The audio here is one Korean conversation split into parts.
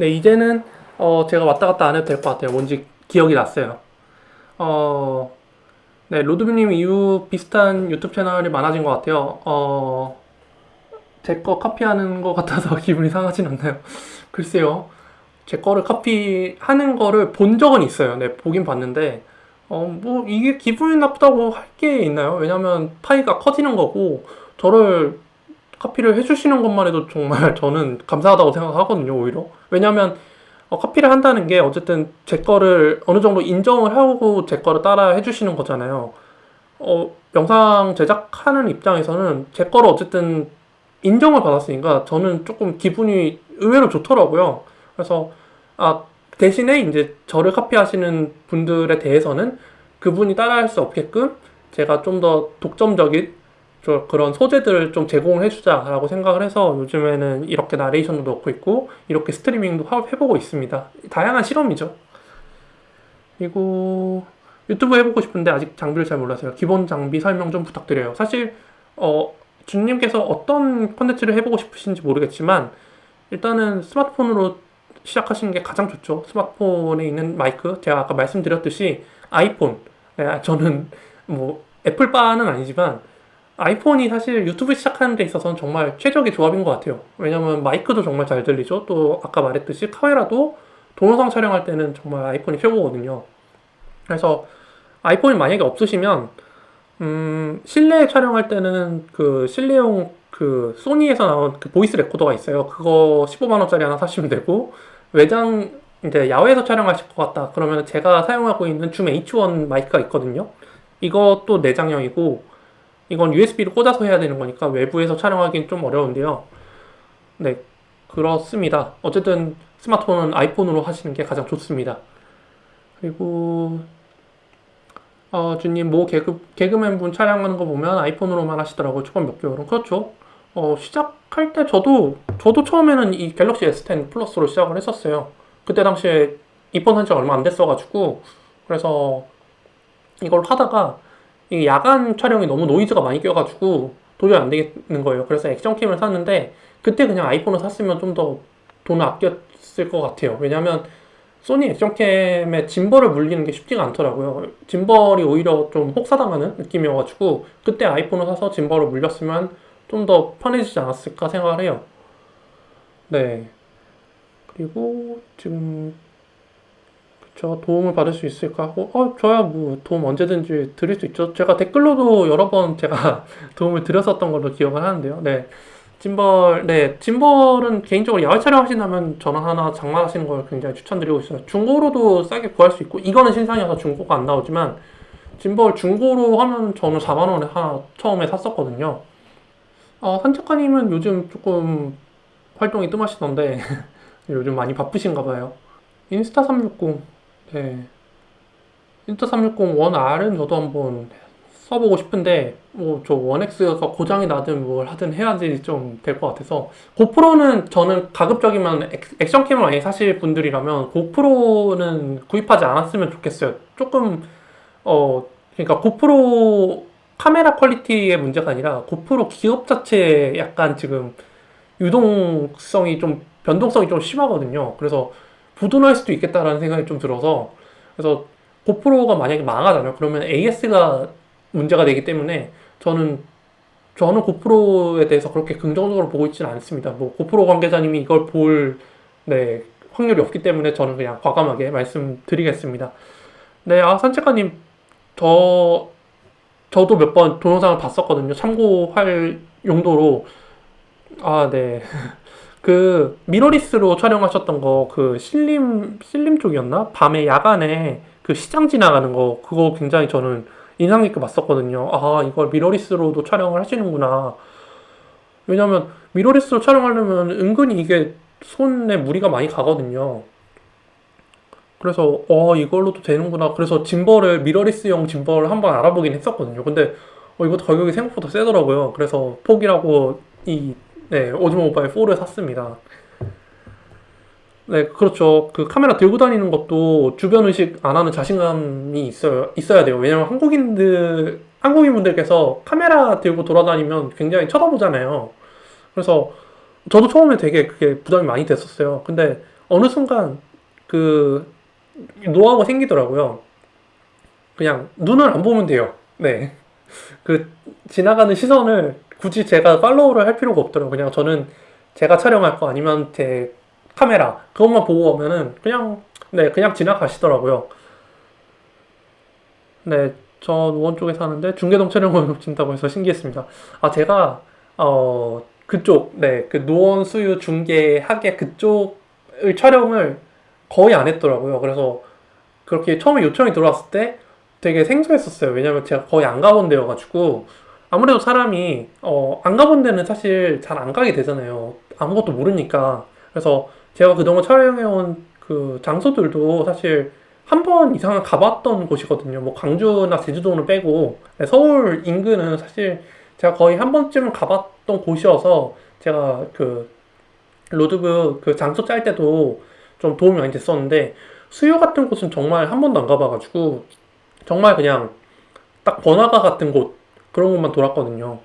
네, 이제는 어, 제가 왔다 갔다 안 해도 될 것 같아요. 뭔지 기억이 났어요. 어, 네, 로드뷰님 이후 비슷한 유튜브 채널이 많아진 것 같아요. 어, 제 거 카피하는 것 같아서 기분이 상하진 않나요? 글쎄요. 제 거를 카피하는 거를 본 적은 있어요. 네, 보긴 봤는데, 어, 뭐, 이게 기분이 나쁘다고 할 게 있나요? 왜냐면 파이가 커지는 거고, 저를 카피를 해주시는 것만 해도 정말 저는 감사하다고 생각하거든요, 오히려. 왜냐면, 어, 카피를 한다는 게 어쨌든 제 거를 어느 정도 인정을 하고 제 거를 따라 해주시는 거잖아요. 어, 영상 제작하는 입장에서는 제 거를 어쨌든 인정을 받았으니까 저는 조금 기분이 의외로 좋더라고요. 그래서, 아, 대신에 이제 저를 카피하시는 분들에 대해서는 그분이 따라할 수 없게끔 제가 좀 더 독점적인 저 그런 소재들을 좀 제공을 해주자라고 생각을 해서 요즘에는 이렇게 나레이션도 넣고 있고 이렇게 스트리밍도 하- 해보고 있습니다. 다양한 실험이죠. 그리고 유튜브 해보고 싶은데 아직 장비를 잘 몰라서요. 기본 장비 설명 좀 부탁드려요. 사실 어, 주님께서 어떤 컨텐츠를 해보고 싶으신지 모르겠지만 일단은 스마트폰으로 시작하시는 게 가장 좋죠. 스마트폰에 있는 마이크 제가 아까 말씀드렸듯이 아이폰 네, 저는 뭐 애플빠는 아니지만 아이폰이 사실 유튜브 시작하는 데 있어서는 정말 최적의 조합인 것 같아요. 왜냐면 마이크도 정말 잘 들리죠. 또 아까 말했듯이 카메라도 동영상 촬영할 때는 정말 아이폰이 최고거든요. 그래서 아이폰이 만약에 없으시면 음, 실내 촬영할 때는 그 실내용 그 소니에서 나온 그 보이스 레코더가 있어요. 그거 15만 원짜리 하나 사시면 되고 외장 이제 야외에서 촬영하실 것 같다. 그러면 제가 사용하고 있는 줌 H1 마이크가 있거든요. 이것도 내장형이고 이건 USB로 꽂아서 해야 되는 거니까 외부에서 촬영하기는 좀 어려운데요. 네, 그렇습니다. 어쨌든 스마트폰은 아이폰으로 하시는 게 가장 좋습니다. 그리고 어, 주님 모 개그, 개그맨 분 촬영하는 거 보면 아이폰으로만 하시더라고요. 초반 몇 개월은. 그렇죠. 어, 시작할 때 저도 저도 처음에는 이 갤럭시 S10 플러스로 시작을 했었어요. 그때 당시에 입문한 지 얼마 안 됐어가지고 그래서 이걸 하다가 이 야간 촬영이 너무 노이즈가 많이 껴가지고 도저히 안 되겠는 거예요. 그래서 액션캠을 샀는데 그때 그냥 아이폰을 샀으면 좀 더 돈을 아꼈을 것 같아요. 왜냐면 소니 액션캠에 짐벌을 물리는 게 쉽지가 않더라고요. 짐벌이 오히려 좀 혹사당하는 느낌이어가지고 그때 아이폰을 사서 짐벌을 물렸으면 좀 더 편해지지 않았을까 생각을 해요. 네. 그리고 지금 그쵸 도움을 받을 수 있을까 하고 어 저야 뭐 도움 언제든지 드릴 수 있죠. 제가 댓글로도 여러 번 제가 도움을 드렸었던 걸로 기억을 하는데요. 네. 짐벌, 네, 짐벌은 개인적으로 야외 촬영 하신다면 전원 하나 장만하시는 걸 굉장히 추천드리고 있어요. 중고로도 싸게 구할 수 있고, 이거는 신상이어서 중고가 안 나오지만, 짐벌 중고로 하면 저는 4만원에 하나 처음에 샀었거든요. 어, 산책가님은 요즘 조금 활동이 뜸하시던데, 요즘 많이 바쁘신가 봐요. 인스타 360, 네. 인스타 360원 R은 저도 한번 써보고 싶은데 뭐 저 원X가 고장이 나든 뭘 하든 해야지 좀 될 것 같아서 고프로는 저는 가급적이면 액- 액션 캠을 많이 사실 분들이라면 고프로는 구입하지 않았으면 좋겠어요. 조금 어 그러니까 고프로 카메라 퀄리티의 문제가 아니라 고프로 기업 자체에 약간 지금 유동성이 좀 변동성이 좀 심하거든요. 그래서 부도날 수도 있겠다라는 생각이 좀 들어서 그래서 고프로가 만약에 망하잖아요. 그러면 AS가 문제가 되기 때문에 저는 저는 고프로에 대해서 그렇게 긍정적으로 보고 있지는 않습니다. 뭐 고프로 관계자님이 이걸 볼 네, 확률이 없기 때문에 저는 그냥 과감하게 말씀드리겠습니다. 네, 아 산책가님 저 저도 몇 번 동영상을 봤었거든요. 참고할 용도로 아 네. 그 미러리스로 촬영하셨던 거 그 신림 신림 쪽이었나? 밤에 야간에 그 시장 지나가는 거 그거 굉장히 저는 인상 깊게 봤었거든요. 아 이걸 미러리스로도 촬영을 하시는구나. 왜냐면 미러리스로 촬영하려면 은근히 이게 손에 무리가 많이 가거든요. 그래서 어 이걸로도 되는구나. 그래서 짐벌을 미러리스용 짐벌을 한번 알아보긴 했었거든요. 근데 어, 이것도 가격이 생각보다 세더라고요. 그래서 포기하고 이 네, 오즈모 모바일 4를 샀습니다. 네, 그렇죠. 그 카메라 들고 다니는 것도 주변 의식 안 하는 자신감이 있어요, 있어야 돼요. 왜냐면 한국인들, 한국인 분들께서 카메라 들고 돌아다니면 굉장히 쳐다보잖아요. 그래서 저도 처음에 되게 그게 부담이 많이 됐었어요. 근데 어느 순간 그 노하우가 생기더라고요. 그냥 눈을 안 보면 돼요. 네. 그 지나가는 시선을 굳이 제가 팔로우를 할 필요가 없더라고요. 그냥 저는 제가 촬영할 거 아니면 제 카메라 그것만 보고 오면은 그냥 네 그냥 지나가시더라고요. 네, 저 노원 쪽에 사는데 중계동 촬영을 놓친다고 해서 신기했습니다. 아 제가 어 그쪽 네그 노원 수유 중계 하계 그쪽을 촬영을 거의 안 했더라고요. 그래서 그렇게 처음에 요청이 들어왔을 때 되게 생소했었어요. 왜냐면 제가 거의 안 가본 데여가지고 아무래도 사람이 어, 안 가본 데는 사실 잘 안 가게 되잖아요. 아무것도 모르니까. 그래서 제가 그동안 촬영해온 그 장소들도 사실 한 번 이상은 가봤던 곳이거든요. 뭐 광주나 제주도는 빼고 네, 서울 인근은 사실 제가 거의 한 번쯤은 가봤던 곳이어서 제가 그 로드북 그 장소 짤 때도 좀 도움이 많이 됐었는데 수요 같은 곳은 정말 한 번도 안 가봐가지고 정말 그냥 딱 번화가 같은 곳 그런 곳만 돌았거든요.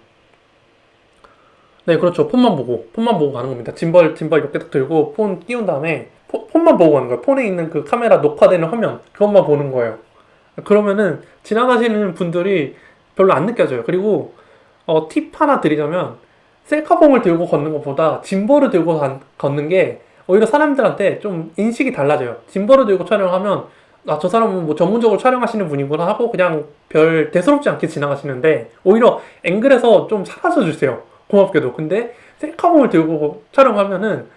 네, 그렇죠. 폰만 보고 폰만 보고 가는 겁니다. 짐벌 짐벌 이렇게 딱 들고 폰 띄운 다음에 포- 폰만 보고 가는 거예요. 폰에 있는 그 카메라 녹화되는 화면 그것만 보는 거예요. 그러면은 지나가시는 분들이 별로 안 느껴져요. 그리고 어, 팁 하나 드리자면 셀카봉을 들고 걷는 것보다 짐벌을 들고 간- 걷는 게 오히려 사람들한테 좀 인식이 달라져요. 짐벌을 들고 촬영하면 아, 저 사람은 뭐 전문적으로 촬영하시는 분이구나 하고 그냥 별 대수롭지 않게 지나가시는데 오히려 앵글에서 좀 사라져 주세요. 고맙게도. 근데 셀카봉을 들고 촬영하면은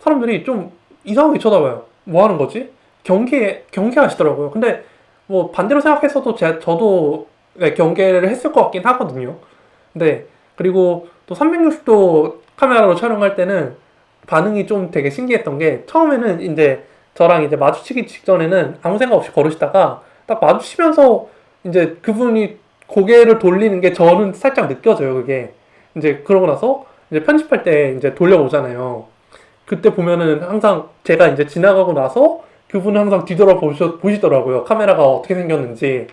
사람들이 좀 이상하게 쳐다봐요. 뭐 하는 거지? 경계, 경계하시더라고요. 근데 뭐 반대로 생각했어도 제, 저도 네, 경계를 했을 것 같긴 하거든요. 근데 그리고 또 360도 카메라로 촬영할 때는 반응이 좀 되게 신기했던 게 처음에는 이제 저랑 이제 마주치기 직전에는 아무 생각 없이 걸으시다가 딱 마주치면서 이제 그분이 고개를 돌리는 게 저는 살짝 느껴져요, 그게. 이제 그러고 나서 이제 편집할 때 이제 돌려보잖아요. 그때 보면은 항상 제가 이제 지나가고 나서 그분은 항상 뒤돌아 보시, 보시더라고요. 카메라가 어떻게 생겼는지.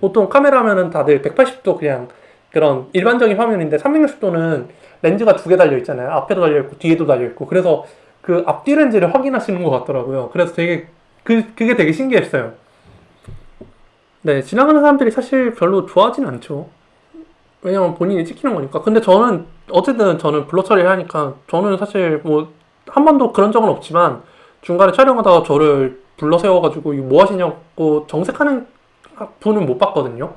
보통 카메라면은 다들 180도 그냥 그런 일반적인 화면인데 360도는 렌즈가 두 개 달려 있잖아요. 앞에도 달려 있고 뒤에도 달려 있고. 그래서 그 앞뒤 렌즈를 확인하시는 것 같더라고요. 그래서 되게 그 그게 되게 신기했어요. 네, 지나가는 사람들이 사실 별로 좋아하진 않죠. 왜냐면 본인이 찍히는 거니까. 근데 저는 어쨌든 저는 블러 처리를 하니까 저는 사실 뭐 한 번도 그런 적은 없지만 중간에 촬영하다가 저를 불러 세워가지고 이거 뭐 하시냐고 정색하는 분은 못 봤거든요.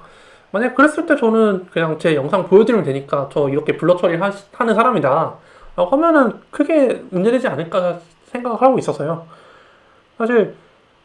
만약 그랬을 때 저는 그냥 제 영상 보여드리면 되니까 저 이렇게 블러 처리 하, 하는 사람이다. 라고 하면은 크게 문제되지 않을까 생각을 하고 있어서요. 사실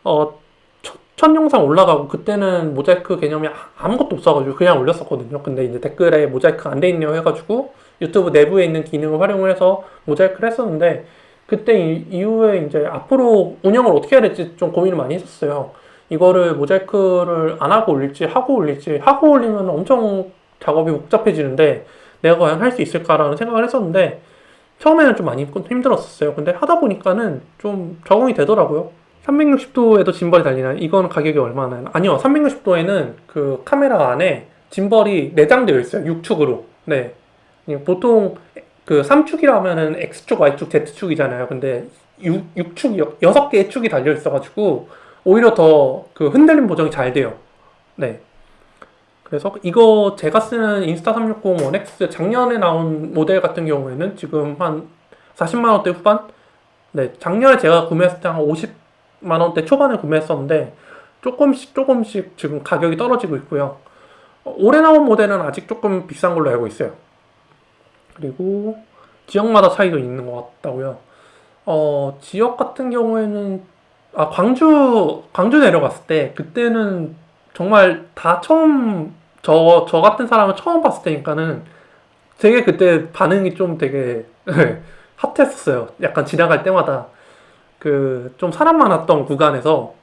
어, 첫, 첫 영상 올라가고 그때는 모자이크 개념이 아- 아무것도 없어가지고 그냥 올렸었거든요. 근데 이제 댓글에 모자이크 안 돼 있네요 해가지고 유튜브 내부에 있는 기능을 활용을 해서 모자이크를 했었는데 그때 이, 이후에 이제 앞으로 운영을 어떻게 해야 될지 좀 고민을 많이 했었어요. 이거를 모자이크를 안 하고 올릴지 하고 올릴지 하고 올리면 엄청 작업이 복잡해지는데 내가 과연 할 수 있을까라는 생각을 했었는데 처음에는 좀 많이 힘들었었어요. 근데 하다 보니까는 좀 적응이 되더라고요. 360도에도 짐벌이 달리나요? 이건 가격이 얼마나요? 아니요, 360도에는 그 카메라 안에 짐벌이 내장되어 있어요. 6축으로. 네. 보통 그 3축이라 하면은 X축, Y축, Z축이잖아요. 근데 6, 6축, 6개의 축이 달려 있어가지고 오히려 더 그 흔들림 보정이 잘 돼요. 네. 그래서 이거 제가 쓰는 인스타 360 원X 작년에 나온 모델 같은 경우에는 지금 한 40만 원대 후반? 네, 작년에 제가 구매했을 때 한 50만 원대 초반에 구매했었는데 조금씩 조금씩 지금 가격이 떨어지고 있고요. 어, 올해 나온 모델은 아직 조금 비싼 걸로 알고 있어요. 그리고 지역마다 차이도 있는 것 같다고요. 어, 지역 같은 경우에는 아, 광주 광주 내려갔을 때 그때는 정말 다 처음 저, 저 같은 사람을 처음 봤을 때니까는 되게 그때 반응이 좀 되게 핫했었어요. 약간 지나갈 때마다 그 좀 사람 많았던 구간에서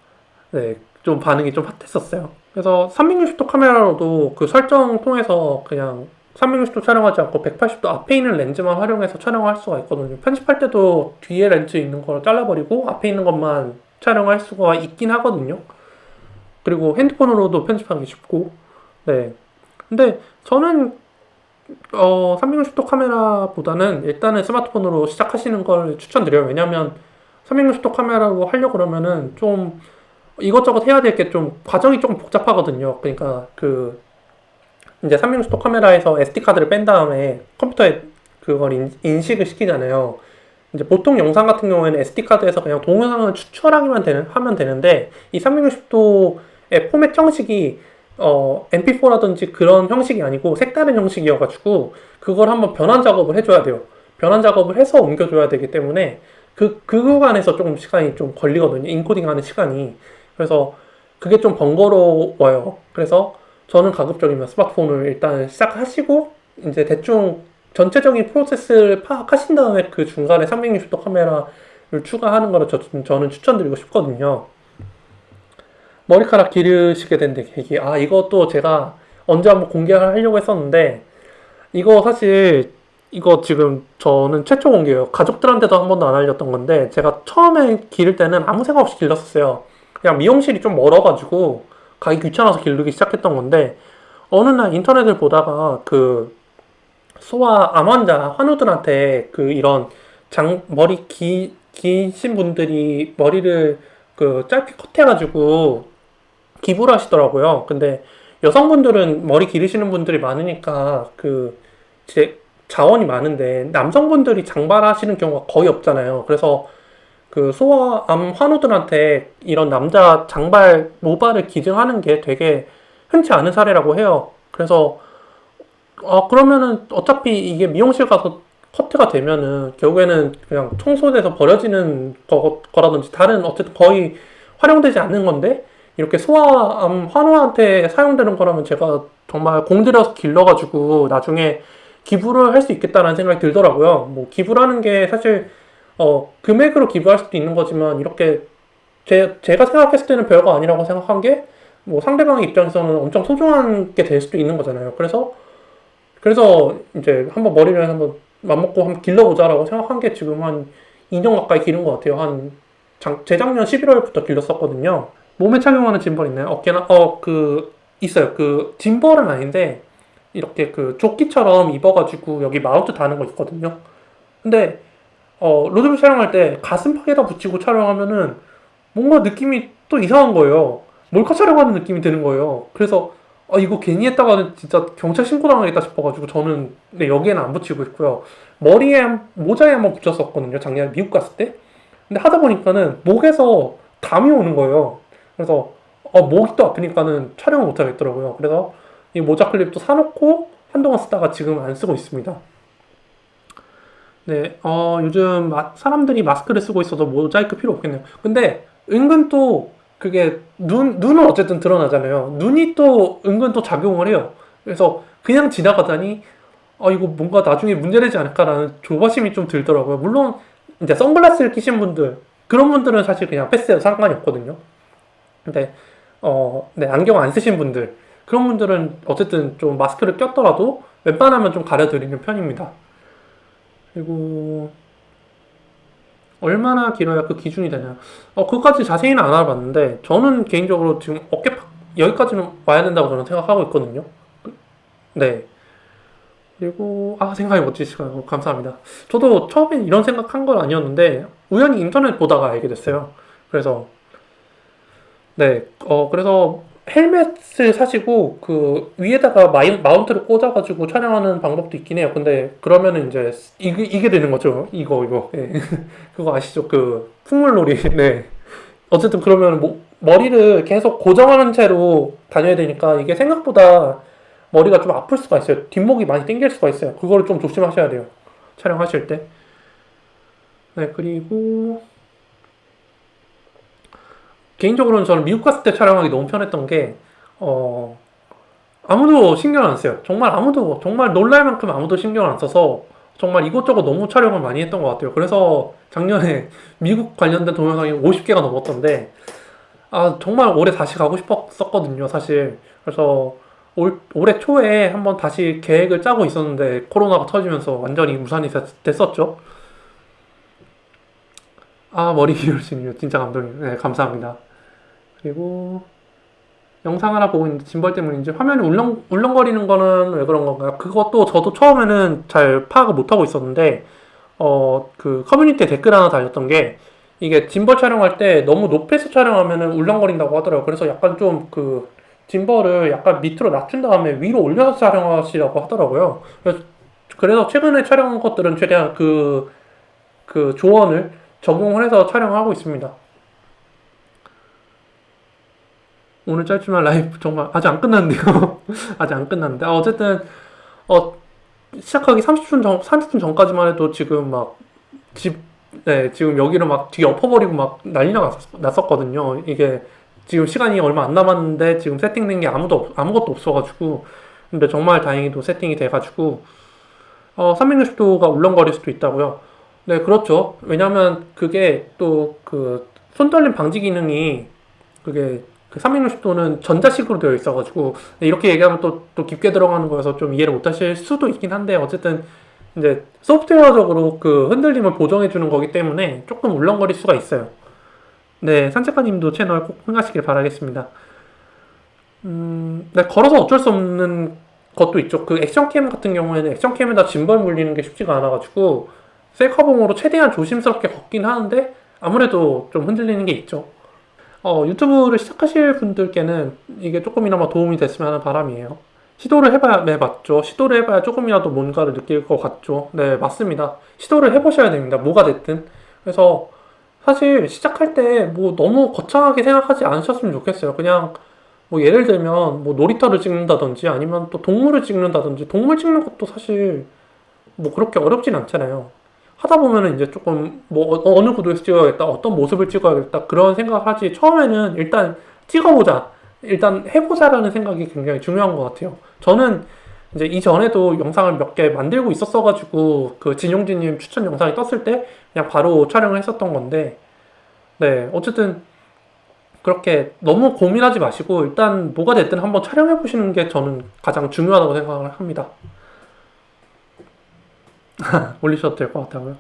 네, 좀 반응이 좀 핫했었어요. 그래서 360도 카메라로도 그 설정 통해서 그냥 360도 촬영하지 않고 180도 앞에 있는 렌즈만 활용해서 촬영할 수가 있거든요. 편집할 때도 뒤에 렌즈 있는 걸 잘라버리고 앞에 있는 것만 촬영할 수가 있긴 하거든요. 그리고 핸드폰으로도 편집하기 쉽고, 네. 근데 저는 어, 360도 카메라보다는 일단은 스마트폰으로 시작하시는 걸 추천드려요. 왜냐면 360도 카메라로 하려고 그러면은 좀 이것저것 해야 될 게 좀 과정이 조금 복잡하거든요. 그러니까 그 이제 360도 카메라에서 SD 카드를 뺀 다음에 컴퓨터에 그걸 인, 인식을 시키잖아요. 이제 보통 영상 같은 경우에는 SD 카드에서 그냥 동영상을 추출하기만 되는, 하면 되는데 이 360도의 포맷 형식이 어, MP4라든지 그런 형식이 아니고 색다른 형식이어가지고 그걸 한번 변환 작업을 해줘야 돼요. 변환 작업을 해서 옮겨줘야 되기 때문에 그, 그 구간에서 조금 시간이 좀 걸리거든요. 인코딩 하는 시간이. 그래서 그게 좀 번거로워요. 그래서 저는 가급적이면 스마트폰을 일단 시작하시고 이제 대충 전체적인 프로세스를 파악하신 다음에 그 중간에 360도 카메라를 추가하는 거를 저, 저는 추천드리고 싶거든요. 머리카락 기르시게 된 계기. 아, 이것도 제가 언제 한번 공개하려고 했었는데, 이거 사실, 이거 지금 저는 최초 공개예요. 가족들한테도 한 번도 안 알렸던 건데, 제가 처음에 기를 때는 아무 생각 없이 길렀었어요. 그냥 미용실이 좀 멀어가지고, 가기 귀찮아서 기르기 시작했던 건데, 어느 날 인터넷을 보다가 그, 소아 암 환자, 환우들한테 그 이런 장, 머리 기, 기신 분들이 머리를 그 짧게 컷해가지고 기부를 하시더라고요. 근데 여성분들은 머리 기르시는 분들이 많으니까 그 제 자원이 많은데 남성분들이 장발하시는 경우가 거의 없잖아요. 그래서 그 소아암 환우들한테 이런 남자 장발 모발을 기증하는 게 되게 흔치 않은 사례라고 해요. 그래서 어 그러면은 어차피 이게 미용실 가서 커트가 되면은 결국에는 그냥 청소돼서 버려지는 거, 거라든지 다른 어쨌든 거의 활용되지 않는 건데 이렇게 소아암 환우한테 사용되는 거라면 제가 정말 공들여서 길러가지고 나중에 기부를 할 수 있겠다라는 생각이 들더라고요. 뭐 기부라는 게 사실 어 금액으로 기부할 수도 있는 거지만 이렇게 제, 제가 생각했을 때는 별거 아니라고 생각한 게 뭐 상대방의 입장에서는 엄청 소중한 게 될 수도 있는 거잖아요. 그래서 그래서 이제 한번 머리를 한번 맘먹고 한번 길러보자라고 생각한 게 지금 한 2년 가까이 기른 것 같아요. 한 장, 재작년 11월부터 길렀었거든요. 몸에 착용하는 짐벌 있나요? 어깨나 어 그 있어요. 그 짐벌은 아닌데 이렇게 그 조끼처럼 입어가지고 여기 마운트 다는 거 있거든요. 근데 어 로드뷰 촬영할 때 가슴팍에다 붙이고 촬영하면은 뭔가 느낌이 또 이상한 거예요. 몰카 촬영하는 느낌이 드는 거예요. 그래서 어 이거 괜히 했다가는 진짜 경찰 신고 당하겠다 싶어가지고 저는 네, 여기에는 안 붙이고 있고요. 머리에 한- 모자에 한번 붙였었거든요. 작년에 미국 갔을 때. 근데 하다 보니까는 목에서 담이 오는 거예요. 그래서 어, 목이 또 아프니까는 촬영을 못 하겠더라고요. 그래서 이 모자 클립도 사놓고 한동안 쓰다가 지금 안 쓰고 있습니다. 네, 어, 요즘 마- 사람들이 마스크를 쓰고 있어서 모자이크 필요 없겠네요. 근데 은근 또 그게 눈, 눈은 어쨌든 드러나잖아요. 눈이 또 은근 또 작용을 해요. 그래서 그냥 지나가다니 어, 이거 뭔가 나중에 문제되지 않을까라는 조바심이 좀 들더라고요. 물론 이제 선글라스를 끼신 분들 그런 분들은 사실 그냥 패스해도 상관이 없거든요. 근데 어, 네, 안경 안 쓰신 분들 그런 분들은 어쨌든 좀 마스크를 꼈더라도 웬만하면 좀 가려드리는 편입니다. 그리고 얼마나 길어야 그 기준이 되냐? 어, 그것까지 자세히는 안 알아봤는데 저는 개인적으로 지금 어깨 팍 여기까지는 와야 된다고 저는 생각하고 있거든요. 그- 네. 그리고 아 생각이 멋지시고 감사합니다. 저도 처음에 이런 생각한 건 아니었는데 우연히 인터넷 보다가 알게 됐어요. 그래서 네, 어 그래서 헬멧을 사시고 그 위에다가 마이, 마운트를 꽂아가지고 촬영하는 방법도 있긴 해요. 근데 그러면은 이제 이게 이게 되는 거죠. 이거 이거 예. 그거 아시죠? 그 풍물놀이. 네. 어쨌든 그러면 뭐, 머리를 계속 고정하는 채로 다녀야 되니까 이게 생각보다 머리가 좀 아플 수가 있어요. 뒷목이 많이 당길 수가 있어요. 그거를 좀 조심하셔야 돼요. 촬영하실 때. 네, 그리고 개인적으로는 저는 미국 갔을 때 촬영하기 너무 편했던 게, 어, 아무도 신경 안 써요. 정말 아무도, 정말 놀랄 만큼 아무도 신경 안 써서 정말 이것저것 너무 촬영을 많이 했던 것 같아요. 그래서 작년에 미국 관련된 동영상이 50개가 넘었던데, 아, 정말 올해 다시 가고 싶었었거든요, 사실. 그래서 올, 올해 초에 한번 다시 계획을 짜고 있었는데, 코로나가 터지면서 완전히 무산이 됐- 됐었죠. 아, 머리 기울시네요. 진짜 감동이에요. 네, 감사합니다. 그리고 영상 하나 보고 있는데 짐벌 때문인지 화면이 울렁, 울렁거리는 거는 왜 그런 건가요? 그것도 저도 처음에는 잘 파악을 못하고 있었는데, 어, 그 커뮤니티에 댓글 하나 달렸던 게, 이게 짐벌 촬영할 때 너무 높이서 촬영하면은 울렁거린다고 하더라고요. 그래서 약간 좀 그 짐벌을 약간 밑으로 낮춘 다음에 위로 올려서 촬영하시라고 하더라고요. 그래서, 그래서 최근에 촬영한 것들은 최대한 그, 그 조언을 적용을 해서 촬영하고 있습니다. 오늘 짧지만 라이브 정말 아직 안 끝났는데요. 아직 안 끝났는데. 아, 어쨌든, 어, 시작하기 30분 전, 30분 전까지만 해도 지금 막, 집, 네, 지금 여기를 막 뒤에 엎어버리고 막 난리가 났- 났었 거든요. 이게 지금 시간이 얼마 안 남았는데 지금 세팅된 게 아무도, 없- 아무것도 없어가지고. 근데 정말 다행히도 세팅이 돼가지고, 어, 360도가 울렁거릴 수도 있다고요. 네, 그렇죠. 왜냐면 그게 또 그 손떨림 방지 기능이 그게 그 360도는 전자식으로 되어 있어가지고 네, 이렇게 얘기하면 또, 또 깊게 들어가는 거여서 좀 이해를 못 하실 수도 있긴 한데 어쨌든 이제 소프트웨어적으로 그 흔들림을 보정해 주는 거기 때문에 조금 울렁거릴 수가 있어요. 네, 산책가님도 채널 꼭 흥하시길 바라겠습니다. 음, 네, 걸어서 어쩔 수 없는 것도 있죠. 그 액션캠 같은 경우에는 액션캠에다 짐벌 물리는 게 쉽지가 않아가지고 셀카봉으로 최대한 조심스럽게 걷긴 하는데 아무래도 좀 흔들리는 게 있죠. 어, 유튜브를 시작하실 분들께는 이게 조금이나마 도움이 됐으면 하는 바람이에요. 시도를 해봐야, 네, 맞죠. 시도를 해봐야 조금이라도 뭔가를 느낄 것 같죠. 네, 맞습니다. 시도를 해보셔야 됩니다. 뭐가 됐든. 그래서 사실 시작할 때 뭐 너무 거창하게 생각하지 않으셨으면 좋겠어요. 그냥 뭐 예를 들면 뭐 놀이터를 찍는다든지 아니면 또 동물을 찍는다든지 동물 찍는 것도 사실 뭐 그렇게 어렵진 않잖아요. 하다 보면은 이제 조금 뭐 어- 어느 구도에서 찍어야겠다, 어떤 모습을 찍어야겠다 그런 생각을 하지 처음에는 일단 찍어보자, 일단 해보자라는 생각이 굉장히 중요한 것 같아요. 저는 이제 이전에도 영상을 몇 개 만들고 있었어가지고 그 진용진님 추천 영상이 떴을 때 그냥 바로 촬영을 했었던 건데 네 어쨌든 그렇게 너무 고민하지 마시고 일단 뭐가 됐든 한번 촬영해 보시는 게 저는 가장 중요하다고 생각을 합니다. 올리셔도 될 것 같다고요.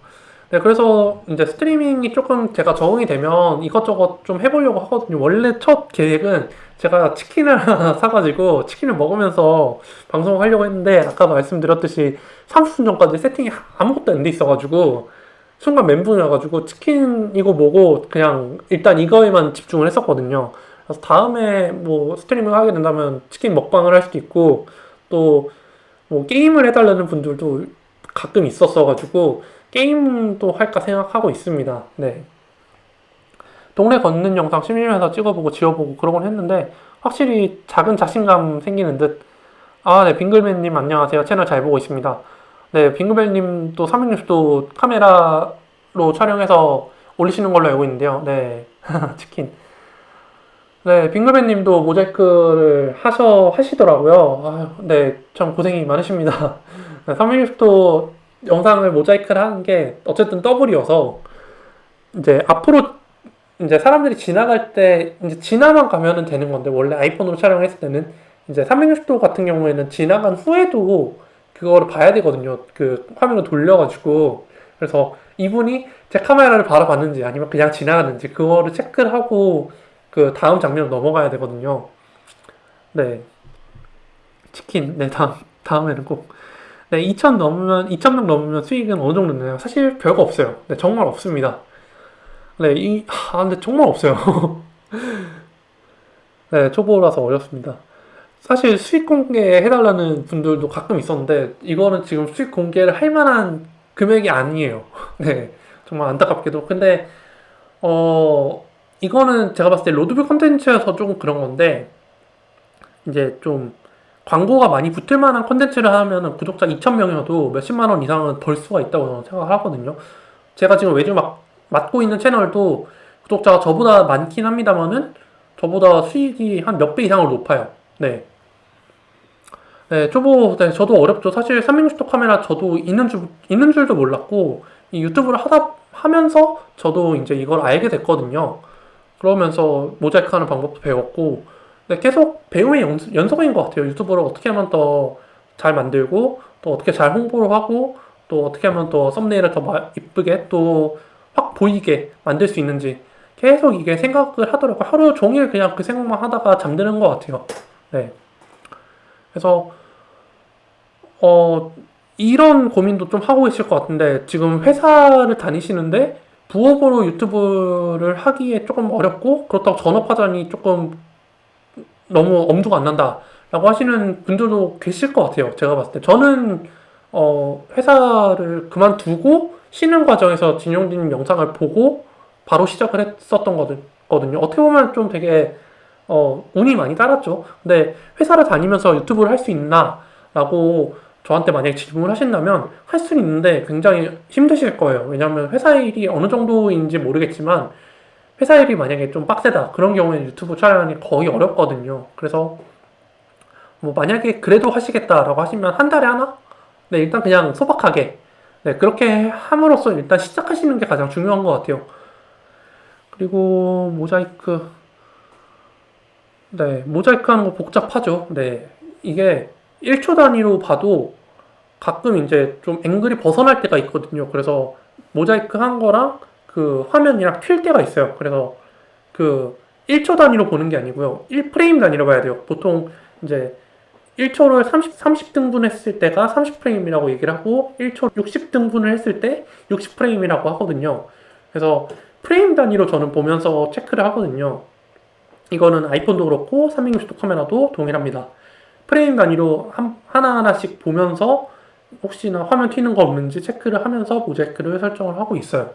네, 그래서 이제 스트리밍이 조금 제가 적응이 되면 이것저것 좀 해보려고 하거든요. 원래 첫 계획은 제가 치킨을 하나 사가지고 치킨을 먹으면서 방송을 하려고 했는데 아까 말씀드렸듯이 30분 전까지 세팅이 아무것도 안 돼 있어가지고 순간 멘붕이 와가지고 치킨이고 뭐고 그냥 일단 이거에만 집중을 했었거든요. 그래서 다음에 뭐 스트리밍 하게 된다면 치킨 먹방을 할 수도 있고 또 뭐 게임을 해달라는 분들도 가끔 있었어가지고 게임도 할까 생각하고 있습니다. 네. 동네 걷는 영상 심심해서 찍어보고 지워보고 그러곤 했는데 확실히 작은 자신감 생기는 듯. 아, 네, 빙글맨님 안녕하세요. 채널 잘 보고 있습니다. 네, 빙글맨님도 360도 카메라로 촬영해서 올리시는 걸로 알고 있는데요. 네, 치킨. 네, 빙글맨님도 모자이크를 하셔 하시더라고요. 아유, 네, 참 고생이 많으십니다. 360도 영상을 모자이크를 하는 게 어쨌든 더블이어서 이제 앞으로 이제 사람들이 지나갈 때 이제 지나만 가면은 되는 건데 원래 아이폰으로 촬영했을 때는 이제 360도 같은 경우에는 지나간 후에도 그거를 봐야 되거든요. 그 화면을 돌려가지고 그래서 이분이 제 카메라를 바라봤는지 아니면 그냥 지나갔는지 그거를 체크를 하고 그 다음 장면으로 넘어가야 되거든요. 네. 치킨. 네, 다음 다음에는 꼭 네, 2천 넘으면 2천 명 넘으면 수익은 어느 정도 되나요? 사실 별거 없어요. 네, 정말 없습니다. 네, 이 아, 근데 정말 없어요. 네, 초보라서 어렵습니다. 사실 수익 공개 해달라는 분들도 가끔 있었는데 이거는 지금 수익 공개를 할 만한 금액이 아니에요. 네, 정말 안타깝게도. 근데 어 이거는 제가 봤을 때 로드뷰 컨텐츠여서 조금 그런 건데 이제 좀 광고가 많이 붙을 만한 컨텐츠를 하면은 구독자 2,000명이어도 몇십만 원 이상은 벌 수가 있다고 저는 생각을 하거든요. 제가 지금 외주 막 맡고 있는 채널도 구독자가 저보다 많긴 합니다만은 저보다 수익이 한 몇 배 이상으로 높아요. 네. 네, 초보, 네, 저도 어렵죠. 사실 360도 카메라 저도 있는 줄, 있는 줄도 몰랐고, 이 유튜브를 하다, 하면서 저도 이제 이걸 알게 됐거든요. 그러면서 모자이크 하는 방법도 배웠고, 네, 계속 배움의 연, 연속 인 것 같아요. 유튜브를 어떻게 하면 더 잘 만들고, 또 어떻게 잘 홍보를 하고, 또 어떻게 하면 더 썸네일을 더 마- 이쁘게, 또 확 보이게 만들 수 있는지, 계속 이게 생각을 하더라고요. 하루 종일 그냥 그 생각만 하다가 잠드는 것 같아요. 네. 그래서, 어, 이런 고민도 좀 하고 계실 것 같은데, 지금 회사를 다니시는데, 부업으로 유튜브를 하기에 조금 어렵고 그렇다고 전업하자니 조금 너무 엄두가 안 난다 라고 하시는 분들도 계실 것 같아요 제가 봤을 때. 저는 어, 회사를 그만두고 쉬는 과정에서 진용진 영상을 보고 바로 시작을 했었던 거거든요. 어떻게 보면 좀 되게 어, 운이 많이 따랐죠. 근데 회사를 다니면서 유튜브를 할 수 있나 라고 저한테 만약에 질문을 하신다면 할 수는 있는데 굉장히 힘드실 거예요. 왜냐하면 회사 일이 어느 정도인지 모르겠지만 회사 일이 만약에 좀 빡세다 그런 경우에는 유튜브 촬영이 거의 어렵거든요. 그래서 뭐 만약에 그래도 하시겠다라고 하시면 한 달에 하나? 네 일단 그냥 소박하게 네 그렇게 함으로써 일단 시작하시는 게 가장 중요한 것 같아요. 그리고 모자이크 네 모자이크 하는 거 복잡하죠. 네 이게 1초 단위로 봐도 가끔 이제 좀 앵글이 벗어날 때가 있거든요. 그래서 모자이크 한 거랑 그 화면이랑 튈 때가 있어요. 그래서 그 1초 단위로 보는 게 아니고요. 1프레임 단위로 봐야 돼요. 보통 이제 1초를 30, 30등분 했을 때가 30프레임이라고 얘기를 하고 1초 60등분을 했을 때 60프레임이라고 하거든요. 그래서 프레임 단위로 저는 보면서 체크를 하거든요. 이거는 아이폰도 그렇고 360도 카메라도 동일합니다. 프레임 단위로 한, 하나하나씩 보면서 혹시나 화면 튀는 거 없는지 체크를 하면서 모자이크를 설정을 하고 있어요.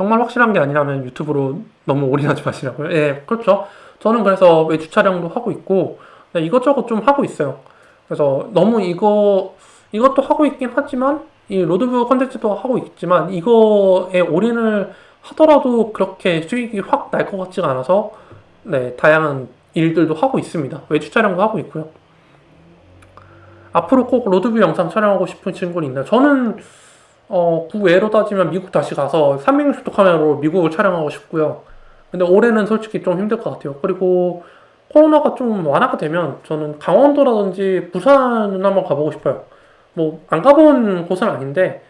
정말 확실한 게 아니라면 유튜브로 너무 올인하지 마시라고요. 예, 그렇죠. 저는 그래서 외주 촬영도 하고 있고 네, 이것저것 좀 하고 있어요. 그래서 너무 이거 이것도 하고 있긴 하지만 이 로드뷰 컨텐츠도 하고 있지만 이거에 올인을 하더라도 그렇게 수익이 확 날 것 같지가 않아서 네, 다양한 일들도 하고 있습니다. 외주 촬영도 하고 있고요. 앞으로 꼭 로드뷰 영상 촬영하고 싶은 친구는 있나요? 저는 어, 구외로 따지면 미국 다시 가서 360도 카메라로 미국을 촬영하고 싶고요. 근데 올해는 솔직히 좀 힘들 것 같아요. 그리고 코로나가 좀 완화가 되면 저는 강원도라든지 부산을 한번 가보고 싶어요. 뭐 안 가본 곳은 아닌데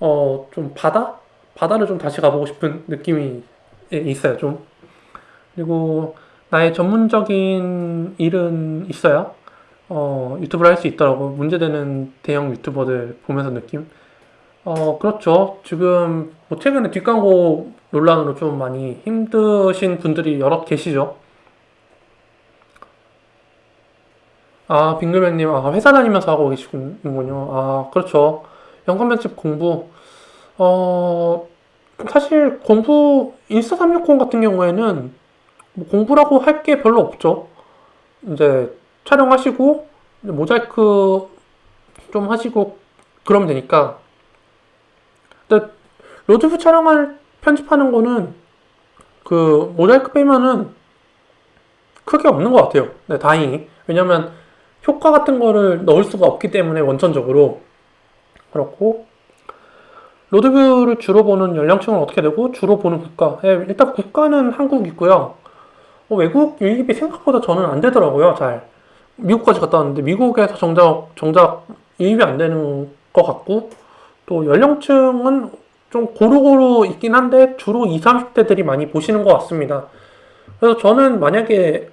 어, 좀 바다? 바다를 좀 다시 가보고 싶은 느낌이 있어요, 좀. 그리고 나의 전문적인 일은 있어야 어, 유튜브를 할 수 있더라고. 문제되는 대형 유튜버들 보면서 느낌. 어, 그렇죠. 지금 뭐 최근에 뒷광고 논란으로 좀 많이 힘드신 분들이 여러 계시죠. 아, 빙글맨님, 아, 회사 다니면서 하고 계시군요. 아, 그렇죠. 편집 공부. 어, 사실 공부, 인스타 360 같은 경우에는 뭐 공부라고 할 게 별로 없죠. 이제 촬영하시고 모자이크 좀 하시고 그러면 되니까. 근데 로드뷰 촬영할 편집하는 거는 그 모자이크 빼면은 크게 없는 것 같아요. 네, 다행히. 왜냐면 효과 같은 거를 넣을 수가 없기 때문에 원천적으로 그렇고 로드뷰를 주로 보는 연령층은 어떻게 되고 주로 보는 국가 예, 일단 국가는 한국이고요 어, 외국 유입이 생각보다 저는 안 되더라고요, 잘. 미국까지 갔다 왔는데 미국에서 정작 정작 유입이 안 되는 것 같고 또 연령층은 좀 고루고루 있긴 한데 주로 20, 30대들이 많이 보시는 것 같습니다. 그래서 저는 만약에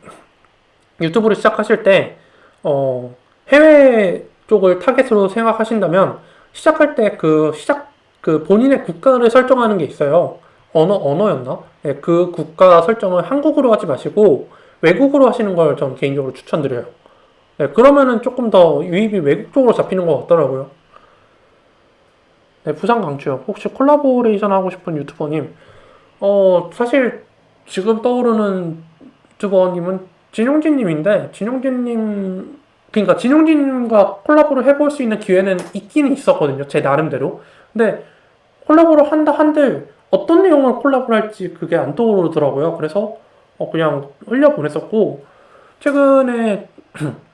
유튜브를 시작하실 때 어, 해외 쪽을 타겟으로 생각하신다면 시작할 때 그 시작 그 본인의 국가를 설정하는 게 있어요. 언어, 언어였나? 네, 그 국가 설정을 한국어로 하지 마시고 외국어로 하시는 걸 전 개인적으로 추천드려요. 네, 그러면은 조금 더 유입이 외국 쪽으로 잡히는 것 같더라고요. 네, 부산 강추요. 혹시 콜라보레이션 하고 싶은 유튜버님? 어, 사실 지금 떠오르는 유튜버님은 진용진님인데, 진용진님, 그러니까 진용진님과 콜라보를 해볼 수 있는 기회는 있기는 있었거든요. 제 나름대로. 근데 콜라보를 한다 한들 어떤 내용을 콜라보를 할지 그게 안 떠오르더라고요. 그래서 어, 그냥 흘려보냈었고 최근에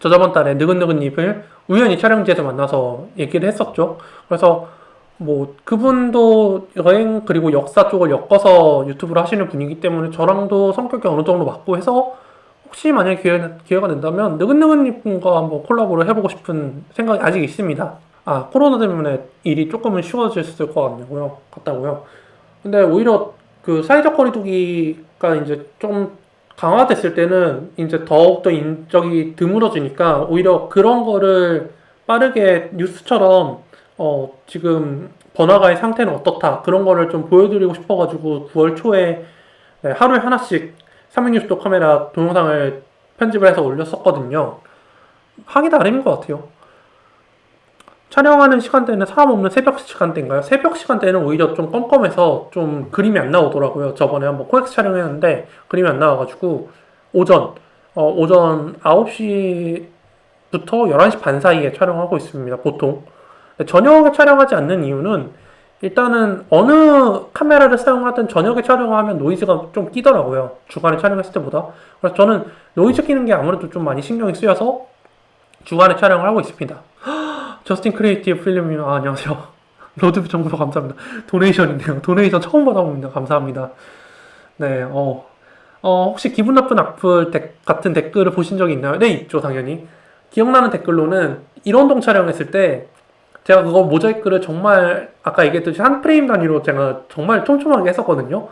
저 저번 달에 느긋느긋님을 우연히 촬영지에서 만나서 얘기를 했었죠. 그래서 뭐 그분도 여행 그리고 역사 쪽을 엮어서 유튜브를 하시는 분이기 때문에 저랑도 성격이 어느 정도 맞고 해서 혹시 만약에 기회, 기회가 된다면 느긋느긋님과 한번 콜라보를 해보고 싶은 생각이 아직 있습니다. 아, 코로나 때문에 일이 조금은 쉬워졌을 것 같냐고요. 같다고요. 근데 오히려 그 사회적 거리두기가 이제 좀 강화됐을 때는 이제 더욱더 인적이 드물어지니까 오히려 그런 거를 빠르게 뉴스처럼 어, 지금 번화가의 상태는 어떻다 그런 거를 좀 보여드리고 싶어가지고 9월 초에 네, 하루에 하나씩 360도 카메라 동영상을 편집을 해서 올렸었거든요. 하기 나름인 것 같아요. 촬영하는 시간대는 사람 없는 새벽 시간대인가요? 새벽 시간대는 오히려 좀 껌껌해서 좀 그림이 안 나오더라고요. 저번에 한번 코엑스 촬영했는데 그림이 안 나와가지고 오전 어, 오전 9시부터 11시 반 사이에 촬영하고 있습니다. 보통 저녁에 촬영하지 않는 이유는 일단은 어느 카메라를 사용하든 저녁에 촬영하면 노이즈가 좀 끼더라고요. 주간에 촬영했을 때보다. 그래서 저는 노이즈 끼는 게 아무래도 좀 많이 신경이 쓰여서 주간에 촬영을 하고 있습니다. Justin Creative Film님 아, 안녕하세요. 로드뷰 정보 감사합니다. 도네이션이네요. 도네이션 처음 받아봅니다. 감사합니다. 네, 어, 어, 혹시 기분 나쁜 악플 데- 같은 댓글을 보신 적이 있나요? 네, 있죠, 당연히. 기억나는 댓글로는 일원동 촬영했을 때 제가 그거 모자이크를 정말 아까 얘기했듯이 한 프레임 단위로 제가 정말 촘촘하게 했었거든요.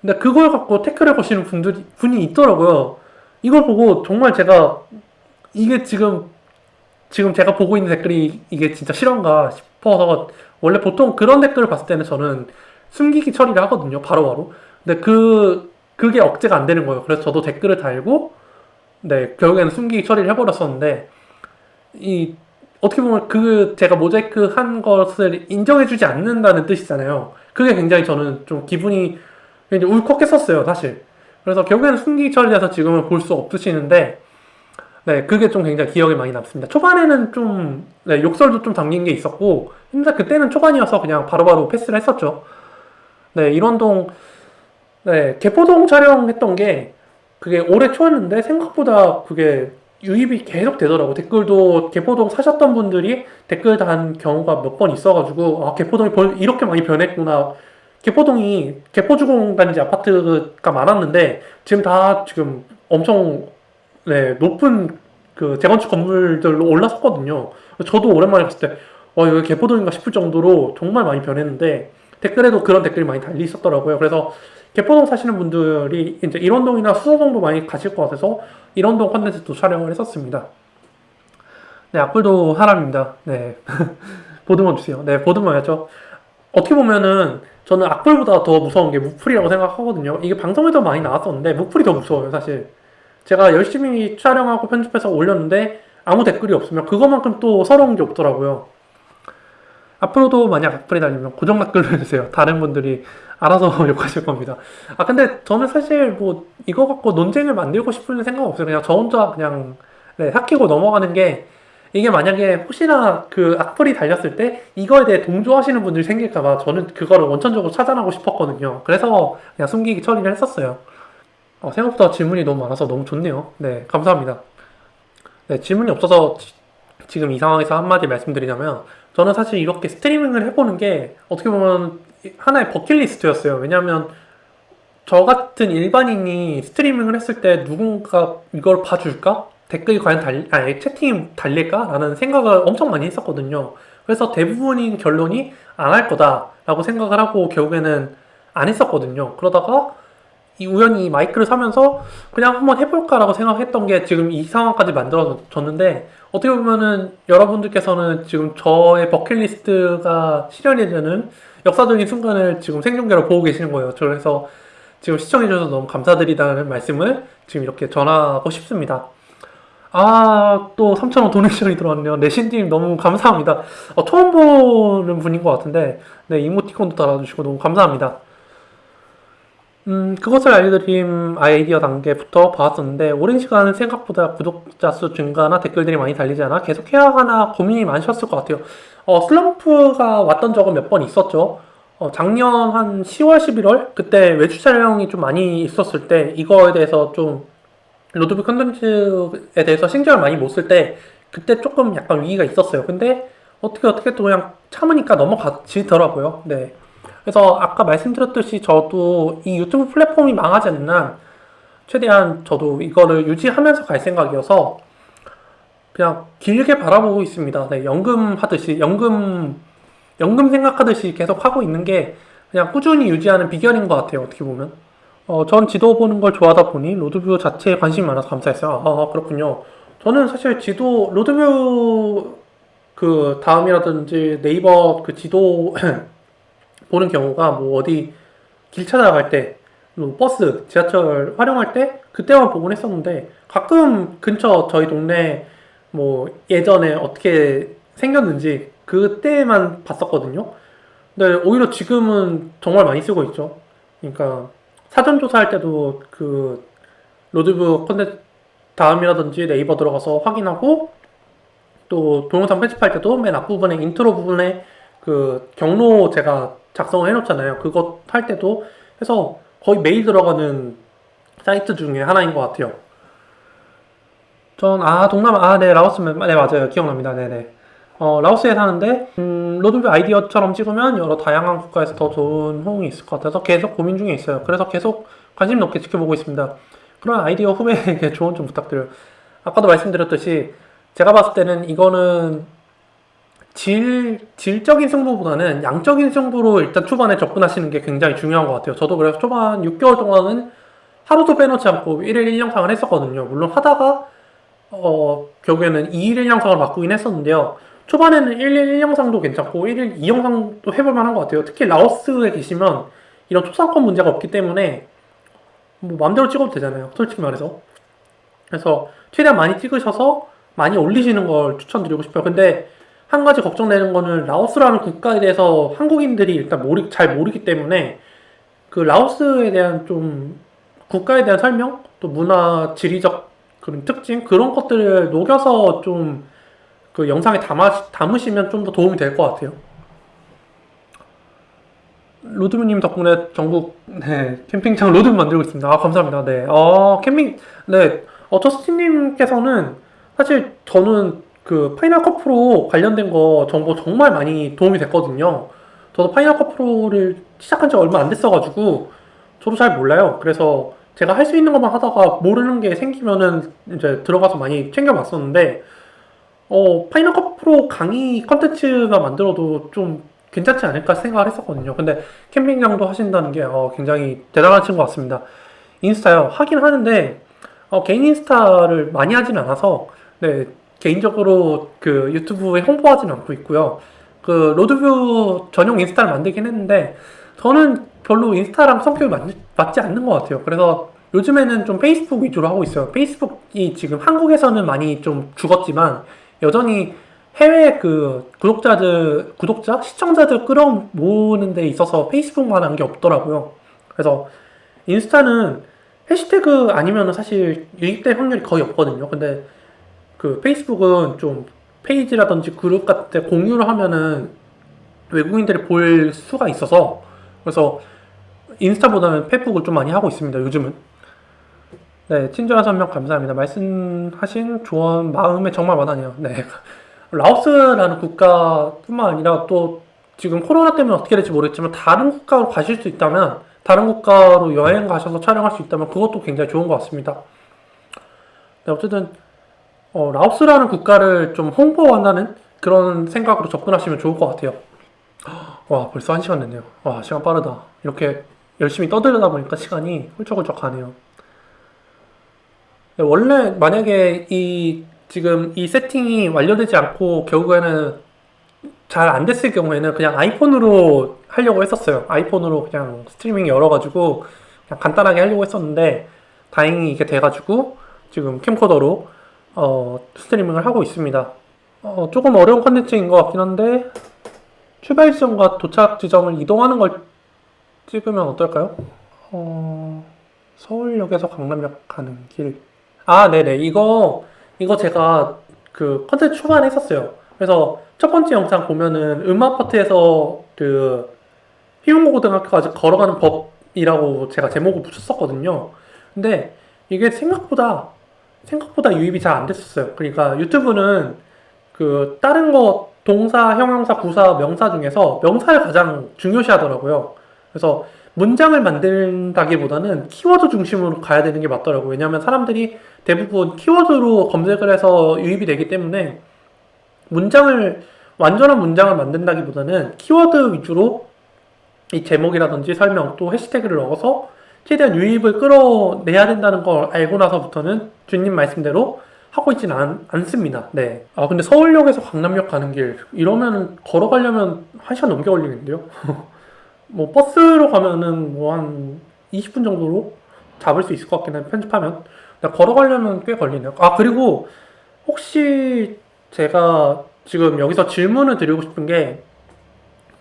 근데 그걸 갖고 태클을 거시는 분들이 분이 있더라고요. 이걸 보고 정말 제가 이게 지금 지금 제가 보고 있는 댓글이 이게 진짜 실화인가 싶어서 원래 보통 그런 댓글을 봤을 때는 저는 숨기기 처리를 하거든요. 바로 바로. 근데 그 그게 억제가 안 되는 거예요. 그래서 저도 댓글을 달고 네 결국에는 숨기기 처리를 해버렸었는데 이 어떻게 보면 그 제가 모자이크 한 것을 인정해주지 않는다는 뜻이잖아요. 그게 굉장히 저는 좀 기분이 굉장히 울컥했었어요, 사실. 그래서 결국에는 숨기기 처리돼서 지금은 볼 수 없으시는데, 네, 그게 좀 굉장히 기억에 많이 남습니다. 초반에는 좀, 네, 욕설도 좀 담긴 게 있었고, 근데 그때는 초반이어서 그냥 바로 바로 패스를 했었죠. 네, 일원동, 네, 개포동 촬영했던 게, 그게 올해 초였는데, 생각보다 그게 유입이 계속 되더라고. 댓글도 개포동 사셨던 분들이 댓글 단 경우가 몇 번 있어가지고, 아, 개포동이 벌, 이렇게 많이 변했구나. 개포동이 개포주공단지 아파트가 많았는데, 지금 다 지금 엄청, 네, 높은 그 재건축 건물들로 올라섰거든요. 저도 오랜만에 봤을 때, 와, 이거 개포동인가 싶을 정도로 정말 많이 변했는데, 댓글에도 그런 댓글이 많이 달리 있었더라고요. 그래서 개포동 사시는 분들이 이제 일원동이나 수서동도 많이 가실 것 같아서 일원동 컨텐츠도 촬영을 했었습니다. 네, 악플도 사람입니다. 네. 보드만 주세요. 네, 보드만이죠. 어떻게 보면은 저는 악플보다 더 무서운 게 무풀이라고 생각하거든요. 이게 방송에도 많이 나왔었는데 무풀이 더 무서워요, 사실. 제가 열심히 촬영하고 편집해서 올렸는데 아무 댓글이 없으면 그것만큼 또 서러운 게 없더라고요. 앞으로도 만약 악플이 달리면 고정 댓글로 해주세요. 다른 분들이 알아서 욕하실 겁니다. 아 근데 저는 사실 뭐 이거 갖고 논쟁을 만들고 싶은 생각 없어요. 그냥 저 혼자 그냥 네, 삭히고 넘어가는 게 이게 만약에 혹시나 그 악플이 달렸을 때 이거에 대해 동조하시는 분들이 생길까봐 저는 그거를 원천적으로 차단하고 싶었거든요. 그래서 그냥 숨기기 처리를 했었어요. 어, 생각보다 질문이 너무 많아서 너무 좋네요. 네, 감사합니다. 네, 질문이 없어서 지- 지금 이 상황에서 한마디 말씀드리자면 저는 사실 이렇게 스트리밍을 해보는 게 어떻게 보면 하나의 버킷리스트였어요. 왜냐하면 저 같은 일반인이 스트리밍을 했을 때 누군가 이걸 봐줄까? 댓글이 과연 달, 아니, 채팅이 달릴까? 라는 생각을 엄청 많이 했었거든요. 그래서 대부분인 결론이 안 할 거다라고 생각을 하고 결국에는 안 했었거든요. 그러다가 이 우연히 마이크를 사면서 그냥 한번 해볼까라고 생각했던 게 지금 이 상황까지 만들어졌는데 어떻게 보면은 여러분들께서는 지금 저의 버킷리스트가 실현이 되는 역사적인 순간을 지금 생중계로 보고 계시는 거예요. 그래서 지금 시청해주셔서 너무 감사드리다는 말씀을 지금 이렇게 전하고 싶습니다. 아, 또 3,000원 도네이션이 들어왔네요. 내신님 너무 감사합니다. 어, 처음 보는 분인 것 같은데, 네, 이모티콘도 달아주시고 너무 감사합니다. 음, 그것을 알려드림 아이디어 단계부터 봐왔었는데, 오랜 시간 생각보다 구독자 수 증가나 댓글들이 많이 달리지 않아 계속 해야 하나 고민이 많으셨을 것 같아요. 어, 슬럼프가 왔던 적은 몇 번 있었죠. 어, 작년 한 10월, 11월? 그때 외주 촬영이 좀 많이 있었을 때, 이거에 대해서 좀, 로드뷰 컨텐츠에 대해서 신경을 많이 못 쓸 때, 그때 조금 약간 위기가 있었어요. 근데, 어떻게 어떻게 또 그냥 참으니까 넘어가지더라고요. 네. 그래서 아까 말씀드렸듯이 저도 이 유튜브 플랫폼이 망하지 않는 한 최대한 저도 이거를 유지하면서 갈 생각이어서 그냥 길게 바라보고 있습니다. 네, 연금 하듯이 연금 연금 생각하듯이 계속 하고 있는 게 그냥 꾸준히 유지하는 비결인 것 같아요. 어떻게 보면. 어, 전 지도 보는 걸 좋아하다 보니 로드뷰 자체에 관심이 많아서 감사했어요. 아, 그렇군요. 저는 사실 지도 로드뷰 그 다음이라든지 네이버 그 지도 보는 경우가 뭐 어디 길 찾아갈 때, 뭐 버스, 지하철 활용할 때 그때만 보곤 했었는데 가끔 근처 저희 동네 뭐 예전에 어떻게 생겼는지 그때만 봤었거든요. 근데 오히려 지금은 정말 많이 쓰고 있죠. 그러니까 사전 조사할 때도 그 로드뷰 컨텐츠 다음이라든지 네이버 들어가서 확인하고 또 동영상 편집할 때도 맨 앞부분에 인트로 부분에 그 경로 제가 작성을 해놓잖아요. 그거 할 때도 해서 거의 매일 들어가는 사이트 중에 하나인 것 같아요. 전, 아, 동남아, 아, 네, 라오스, 네, 맞아요. 기억납니다. 네네. 어, 라오스에 사는데, 음, 로드뷰 아이디어처럼 찍으면 여러 다양한 국가에서 더 좋은 호응이 있을 것 같아서 계속 고민 중에 있어요. 그래서 계속 관심 높게 지켜보고 있습니다. 그런 아이디어 후배에게 조언 좀 부탁드려요. 아까도 말씀드렸듯이, 제가 봤을 때는 이거는 질, 질적인 승부보다는 양적인 승부로 일단 초반에 접근하시는 게 굉장히 중요한 것 같아요. 저도 그래서 초반 6개월 동안은 하루도 빼놓지 않고 1일 1영상을 했었거든요. 물론 하다가, 어, 결국에는 2일 1영상을 바꾸긴 했었는데요. 초반에는 1일 1영상도 괜찮고 1일 2영상도 해볼 만한 것 같아요. 특히 라오스에 계시면 이런 초상권 문제가 없기 때문에 뭐 마음대로 찍어도 되잖아요. 솔직히 말해서. 그래서 최대한 많이 찍으셔서 많이 올리시는 걸 추천드리고 싶어요. 근데 한 가지 걱정되는 거는 라오스라는 국가에 대해서 한국인들이 일단 모르, 잘 모르기 때문에 그 라오스에 대한 좀 국가에 대한 설명, 또 문화, 지리적 그런 특징 그런 것들을 녹여서 좀 그 영상에 담아, 담으시면 좀 더 도움이 될 것 같아요. 로드뷰님 덕분에 전국 네, 캠핑장 로드 만들고 있습니다. 아, 감사합니다. 네, 어, 캠핑 네, 어, 저스틴님께서는 사실 저는 그 Final Cut Pro 관련된 거 정보 정말 많이 도움이 됐거든요. 저도 Final Cut Pro를 시작한 지 얼마 안 됐어가지고 저도 잘 몰라요. 그래서 제가 할 수 있는 것만 하다가 모르는 게 생기면은 이제 들어가서 많이 챙겨봤었는데 어 Final Cut Pro 강의 컨텐츠가 만들어도 좀 괜찮지 않을까 생각을 했었거든요. 근데 캠핑장도 하신다는 게 어, 굉장히 대단한 친구 같습니다. 인스타요 하긴 하는데 어, 개인 인스타를 많이 하진 않아서 네 개인적으로 그 유튜브에 홍보하지는 않고 있고요. 그 로드뷰 전용 인스타를 만들긴 했는데 저는 별로 인스타랑 성격이 맞, 맞지 않는 것 같아요. 그래서 요즘에는 좀 페이스북 위주로 하고 있어요. 페이스북이 지금 한국에서는 많이 좀 죽었지만 여전히 해외 그 구독자들, 구독자, 시청자들 끌어모으는 데 있어서 페이스북만 한 게 없더라고요. 그래서 인스타는 해시태그 아니면 사실 유입될 확률이 거의 없거든요. 근데 그 페이스북은 좀 페이지라든지 그룹 같은 데 공유를 하면은 외국인들이 볼 수가 있어서 그래서 인스타보다는 페이북을 좀 많이 하고 있습니다. 요즘은. 네, 친절한 설명 감사합니다. 말씀하신 조언 마음에 정말 와닿네요. 네. 라오스라는 국가뿐만 아니라 또 지금 코로나 때문에 어떻게 될지 모르겠지만 다른 국가로 가실 수 있다면 다른 국가로 여행 가셔서 촬영할 수 있다면 그것도 굉장히 좋은 것 같습니다. 네, 어쨌든 어, 라오스라는 국가를 좀 홍보한다는 그런 생각으로 접근하시면 좋을 것 같아요. 와, 벌써 한 시간 됐네요. 와, 시간 빠르다. 이렇게 열심히 떠들다 보니까 시간이 훌쩍훌쩍 가네요. 네, 원래 만약에 이 지금 이 세팅이 완료되지 않고 결국에는 잘 안 됐을 경우에는 그냥 아이폰으로 하려고 했었어요. 아이폰으로 그냥 스트리밍 열어가지고 그냥 간단하게 하려고 했었는데 다행히 이게 돼가지고 지금 캠코더로 어, 스트리밍을 하고 있습니다. 어, 조금 어려운 컨텐츠인 것 같긴 한데 출발 지점과 도착 지점을 이동하는 걸 찍으면 어떨까요? 어, 서울역에서 강남역 가는 길. 아, 네네. 이거, 이거 제가 그 컨텐츠 초반에 했었어요. 그래서 첫 번째 영상 보면은 음아파트에서 그 희용고등학교까지 걸어가는 법이라고 제가 제목을 붙였었거든요. 근데 이게 생각보다 생각보다 유입이 잘 안 됐었어요. 그러니까 유튜브는 그 다른 거 동사, 형용사, 부사, 명사 중에서 명사를 가장 중요시 하더라고요. 그래서 문장을 만든다기보다는 키워드 중심으로 가야 되는 게 맞더라고요. 왜냐하면 사람들이 대부분 키워드로 검색을 해서 유입이 되기 때문에 문장을 완전한 문장을 만든다기보다는 키워드 위주로 이 제목이라든지 설명 또 해시태그를 넣어서 최대한 유입을 끌어내야 된다는 걸 알고 나서부터는 주님 말씀대로 하고 있지는 않, 않습니다. 네. 아 근데 서울역에서 강남역 가는 길 이러면 걸어가려면 1시간 넘게 걸리겠는데요? 뭐 버스로 가면은 뭐 한 20분 정도로 잡을 수 있을 것 같긴 해 편집하면 걸어가려면 꽤 걸리네요. 아 그리고 혹시 제가 지금 여기서 질문을 드리고 싶은 게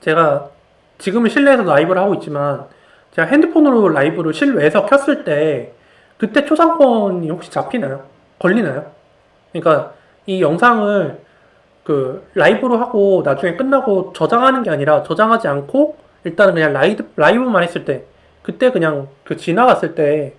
제가 지금은 실내에서 라이브를 하고 있지만 제가 핸드폰으로 라이브를 실외에서 켰을 때 그때 초상권이 혹시 잡히나요? 걸리나요? 그러니까 이 영상을 그 라이브로 하고 나중에 끝나고 저장하는 게 아니라 저장하지 않고 일단은 그냥 라이브, 라이브만 했을 때 그때 그냥 그 지나갔을 때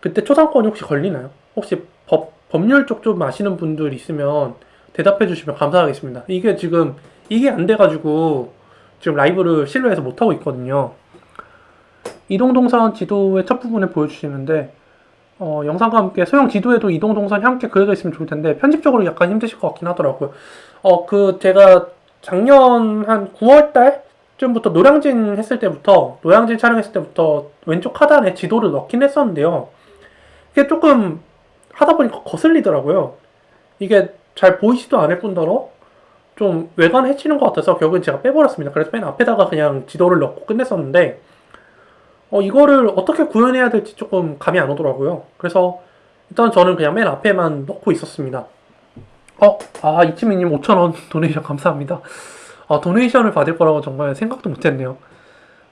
그때 초상권이 혹시 걸리나요? 혹시 법, 법률 쪽 좀 아시는 분들 있으면 대답해 주시면 감사하겠습니다. 이게 지금 이게 안 돼가지고 지금 라이브를 실내에서 못 하고 있거든요. 이동동선 지도의 첫 부분에 보여주시는데 어, 영상과 함께 소형 지도에도 이동동선이 함께 그려져 있으면 좋을 텐데 편집적으로 약간 힘드실 것 같긴 하더라고요. 어, 그 제가 작년 한 9월 달 쯤부터 노량진 했을 때부터 노량진 촬영했을 때부터 왼쪽 하단에 지도를 넣긴 했었는데요. 이게 조금 하다 보니까 거슬리더라고요. 이게 잘 보이지도 않을 뿐더러 좀 외관 해치는 것 같아서 결국엔 제가 빼버렸습니다. 그래서 맨 앞에다가 그냥 지도를 넣고 끝냈었는데 어, 이거를 어떻게 구현해야 될지 조금 감이 안 오더라고요. 그래서 일단 저는 그냥 맨 앞에만 넣고 있었습니다. 어, 아, 이치미님 5,000원 도네이션 감사합니다. 아, 도네이션을 받을 거라고 정말 생각도 못 했네요.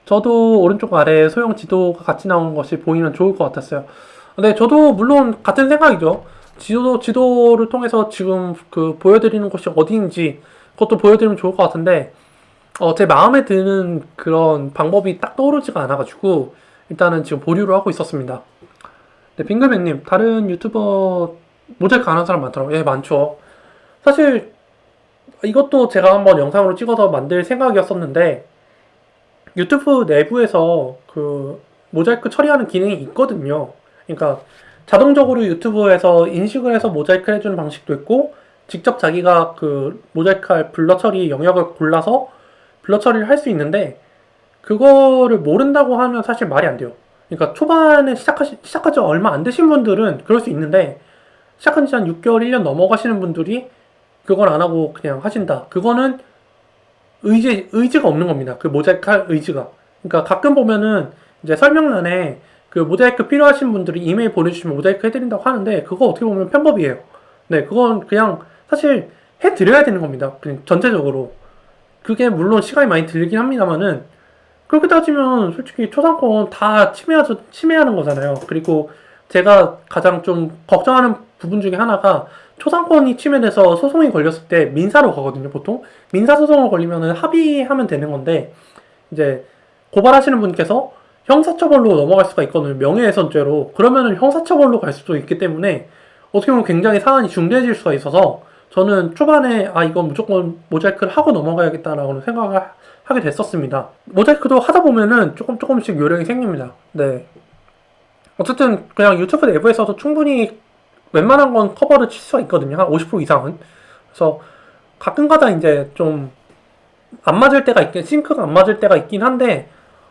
저도 오른쪽 아래에 소형 지도가 같이 나오는 것이 보이면 좋을 것 같았어요. 네, 저도 물론 같은 생각이죠. 지도, 지도를 통해서 지금 그 보여드리는 곳이 어디인지 그것도 보여드리면 좋을 것 같은데, 어, 제 마음에 드는 그런 방법이 딱 떠오르지가 않아가지고, 일단은 지금 보류를 하고 있었습니다. 네, 빙글맨님, 다른 유튜버 모자이크 안 하는 사람 많더라고요. 예, 많죠. 사실, 이것도 제가 한번 영상으로 찍어서 만들 생각이었었는데, 유튜브 내부에서 그 모자이크 처리하는 기능이 있거든요. 그러니까 자동적으로 유튜브에서 인식을 해서 모자이크 해주는 방식도 있고 직접 자기가 그 모자이크할 블러 처리 영역을 골라서 블러 처리를 할 수 있는데 그거를 모른다고 하면 사실 말이 안 돼요. 그러니까 초반에 시작하시, 시작하지 얼마 안 되신 분들은 그럴 수 있는데 시작한 지 한 6개월, 1년 넘어가시는 분들이 그걸 안 하고 그냥 하신다. 그거는 의지, 의지가 없는 겁니다. 그 모자이크 할 의지가. 그러니까 가끔 보면은 이제 설명란에 그 모자이크 필요하신 분들이 이메일 보내주시면 모자이크 해드린다고 하는데 그거 어떻게 보면 편법이에요. 네, 그건 그냥 사실 해드려야 되는 겁니다. 그냥 전체적으로. 그게 물론 시간이 많이 들긴 합니다만은 그렇게 따지면 솔직히 초상권 다 침해하죠, 침해하는 거잖아요. 그리고 제가 가장 좀 걱정하는 부분 중에 하나가 초상권이 침해돼서 소송이 걸렸을 때 민사로 가거든요, 보통. 민사소송을 걸리면은 합의하면 되는 건데, 이제 고발하시는 분께서 형사처벌로 넘어갈 수가 있거든요. 명예훼손죄로. 그러면은 형사처벌로 갈 수도 있기 때문에 어떻게 보면 굉장히 사안이 중대해질 수가 있어서 저는 초반에 아 이건 무조건 모자이크를 하고 넘어가야겠다라고 생각을 하게 됐었습니다. 모자이크도 하다 보면은 조금 조금씩 요령이 생깁니다. 네. 어쨌든 그냥 유튜브 내부에서도 충분히 웬만한 건 커버를 칠 수가 있거든요. 한 50% 이상은. 그래서 가끔가다 이제 좀 안 맞을 때가 있긴, 싱크가 안 맞을 때가 있긴 한데,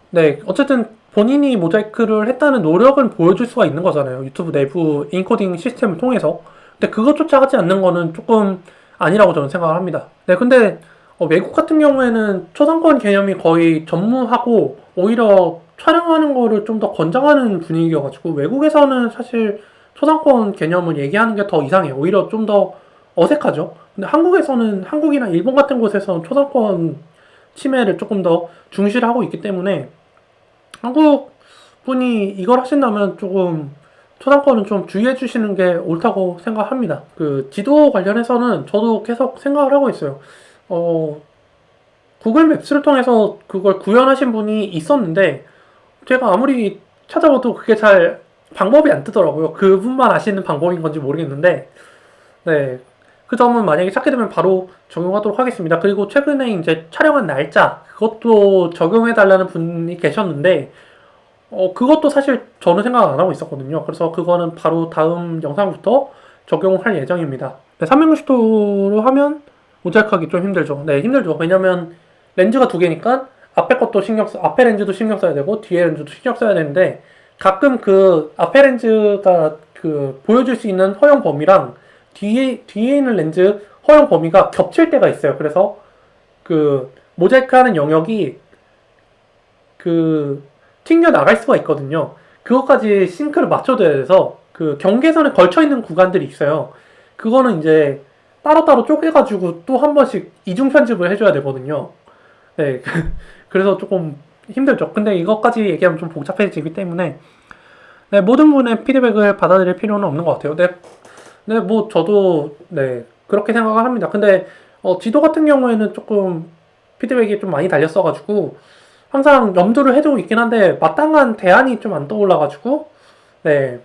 네, 어쨌든 본인이 모자이크를 했다는 노력을 보여줄 수가 있는 거잖아요. 유튜브 내부 인코딩 시스템을 통해서. 근데 그것조차 하지 않는 거는 조금 아니라고 저는 생각을 합니다. 네, 근데 어, 외국 같은 경우에는 초상권 개념이 거의 전무하고 오히려 촬영하는 거를 좀 더 권장하는 분위기여가지고 외국에서는 사실 초상권 개념을 얘기하는 게 더 이상해요. 오히려 좀 더 어색하죠. 근데 한국에서는 한국이나 일본 같은 곳에서는 초상권 침해를 조금 더 중시를 하고 있기 때문에 한국 분이 이걸 하신다면 조금 초상권은 좀 주의해 주시는 게 옳다고 생각합니다. 그 지도 관련해서는 저도 계속 생각을 하고 있어요. 어, 구글 맵스를 통해서 그걸 구현하신 분이 있었는데 제가 아무리 찾아봐도 그게 잘 방법이 안 뜨더라고요. 그분만 아시는 방법인 건지 모르겠는데 네. 그 점은 만약에 찾게 되면 바로 적용하도록 하겠습니다. 그리고 최근에 이제 촬영한 날짜 그것도 적용해 달라는 분이 계셨는데 어 그것도 사실 저는 생각 안 하고 있었거든요. 그래서 그거는 바로 다음 영상부터 적용할 예정입니다. 네, 360도로 하면 모자이크하기 좀 힘들죠. 네, 힘들죠. 왜냐면 렌즈가 두 개니까 앞에 것도 신경 써, 앞에 렌즈도 신경 써야 되고 뒤에 렌즈도 신경 써야 되는데 가끔 그 앞에 렌즈가 그 보여줄 수 있는 허용 범위랑 뒤에 뒤에 있는 렌즈 허용 범위가 겹칠 때가 있어요. 그래서 그 모자이크하는 영역이 그 튕겨 나갈 수가 있거든요. 그것까지 싱크를 맞춰줘야 돼서 그 경계선에 걸쳐 있는 구간들이 있어요. 그거는 이제 따로따로 쪼개가지고 또 한 번씩 이중 편집을 해줘야 되거든요. 네, 그래서 조금 힘들죠. 근데 이것까지 얘기하면 좀 복잡해지기 때문에 네, 모든 분의 피드백을 받아들일 필요는 없는 것 같아요. 네, 네, 뭐 저도 네 그렇게 생각을 합니다. 근데 어, 지도 같은 경우에는 조금 피드백이 좀 많이 달렸어가지고 항상 염두를 해두고 있긴 한데 마땅한 대안이 좀 안 떠올라가지고 네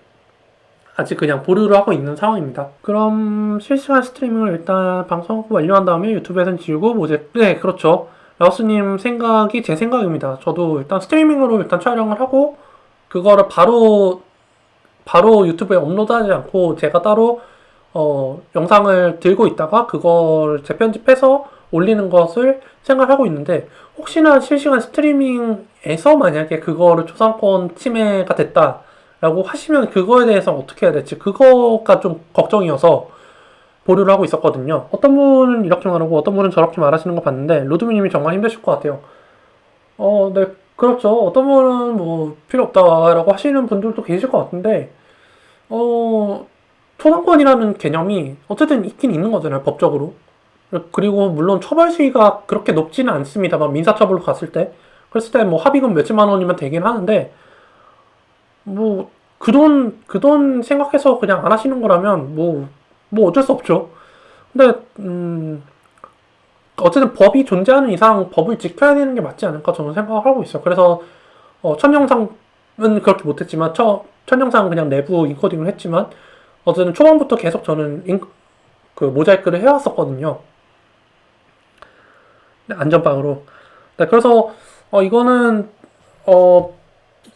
아직 그냥 보류를 하고 있는 상황입니다. 그럼 실시간 스트리밍을 일단 방송 완료한 다음에 유튜브에선 지우고 모제 네 그렇죠. 라오스님 생각이 제 생각입니다. 저도 일단 스트리밍으로 일단 촬영을 하고 그거를 바로 바로 유튜브에 업로드하지 않고 제가 따로 어, 영상을 들고 있다가 그걸 재편집해서 올리는 것을 생각하고 있는데 혹시나 실시간 스트리밍에서 만약에 그거를 초상권 침해가 됐다 라고 하시면 그거에 대해서 어떻게 해야 될지 그거가 좀 걱정이어서 보류를 하고 있었거든요. 어떤 분은 이렇게 말하고 어떤 분은 저렇게 말하시는 거 봤는데 로드미님이 정말 힘드실 것 같아요. 어, 네, 그렇죠. 어떤 분은 뭐 필요 없다라고 하시는 분들도 계실 것 같은데 어, 초상권이라는 개념이 어쨌든 있긴 있는 거잖아요, 법적으로. 그리고 물론 처벌 수위가 그렇게 높지는 않습니다만 민사처벌로 갔을 때 그랬을 때 뭐 합의금 몇십만 원이면 되긴 하는데 뭐 그 돈 그 돈 생각해서 그냥 안 하시는 거라면 뭐뭐 어쩔 수 없죠. 근데 음 어쨌든 법이 존재하는 이상 법을 지켜야 되는 게 맞지 않을까 저는 생각을 하고 있어요. 그래서 어, 첫 영상은 그렇게 못했지만 첫, 첫 영상은 그냥 내부 인코딩을 했지만 어쨌든 초반부터 계속 저는 인, 그 모자이크를 해왔었거든요. 네, 안전빵으로. 네, 그래서 어, 이거는 어,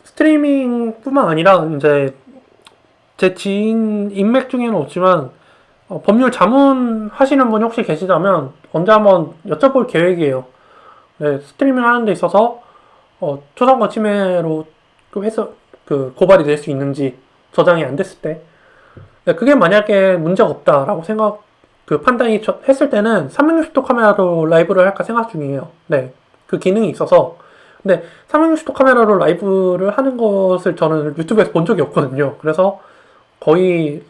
스트리밍뿐만 아니라 이제 제 지인 인맥 중에는 없지만 어, 법률 자문 하시는 분이 혹시 계시다면 언제 한번 여쭤볼 계획이에요. 네, 스트리밍 하는 데 있어서 어, 초상권 침해로 그 해서 그 고발이 될 수 있는지 저장이 안 됐을 때 네, 그게 만약에 문제가 없다라고 생각 그 판단이 저- 했을 때는 360도 카메라로 라이브를 할까 생각 중이에요. 네, 그 기능이 있어서 근데 360도 카메라로 라이브를 하는 것을 저는 유튜브에서 본 적이 없거든요. 그래서 거의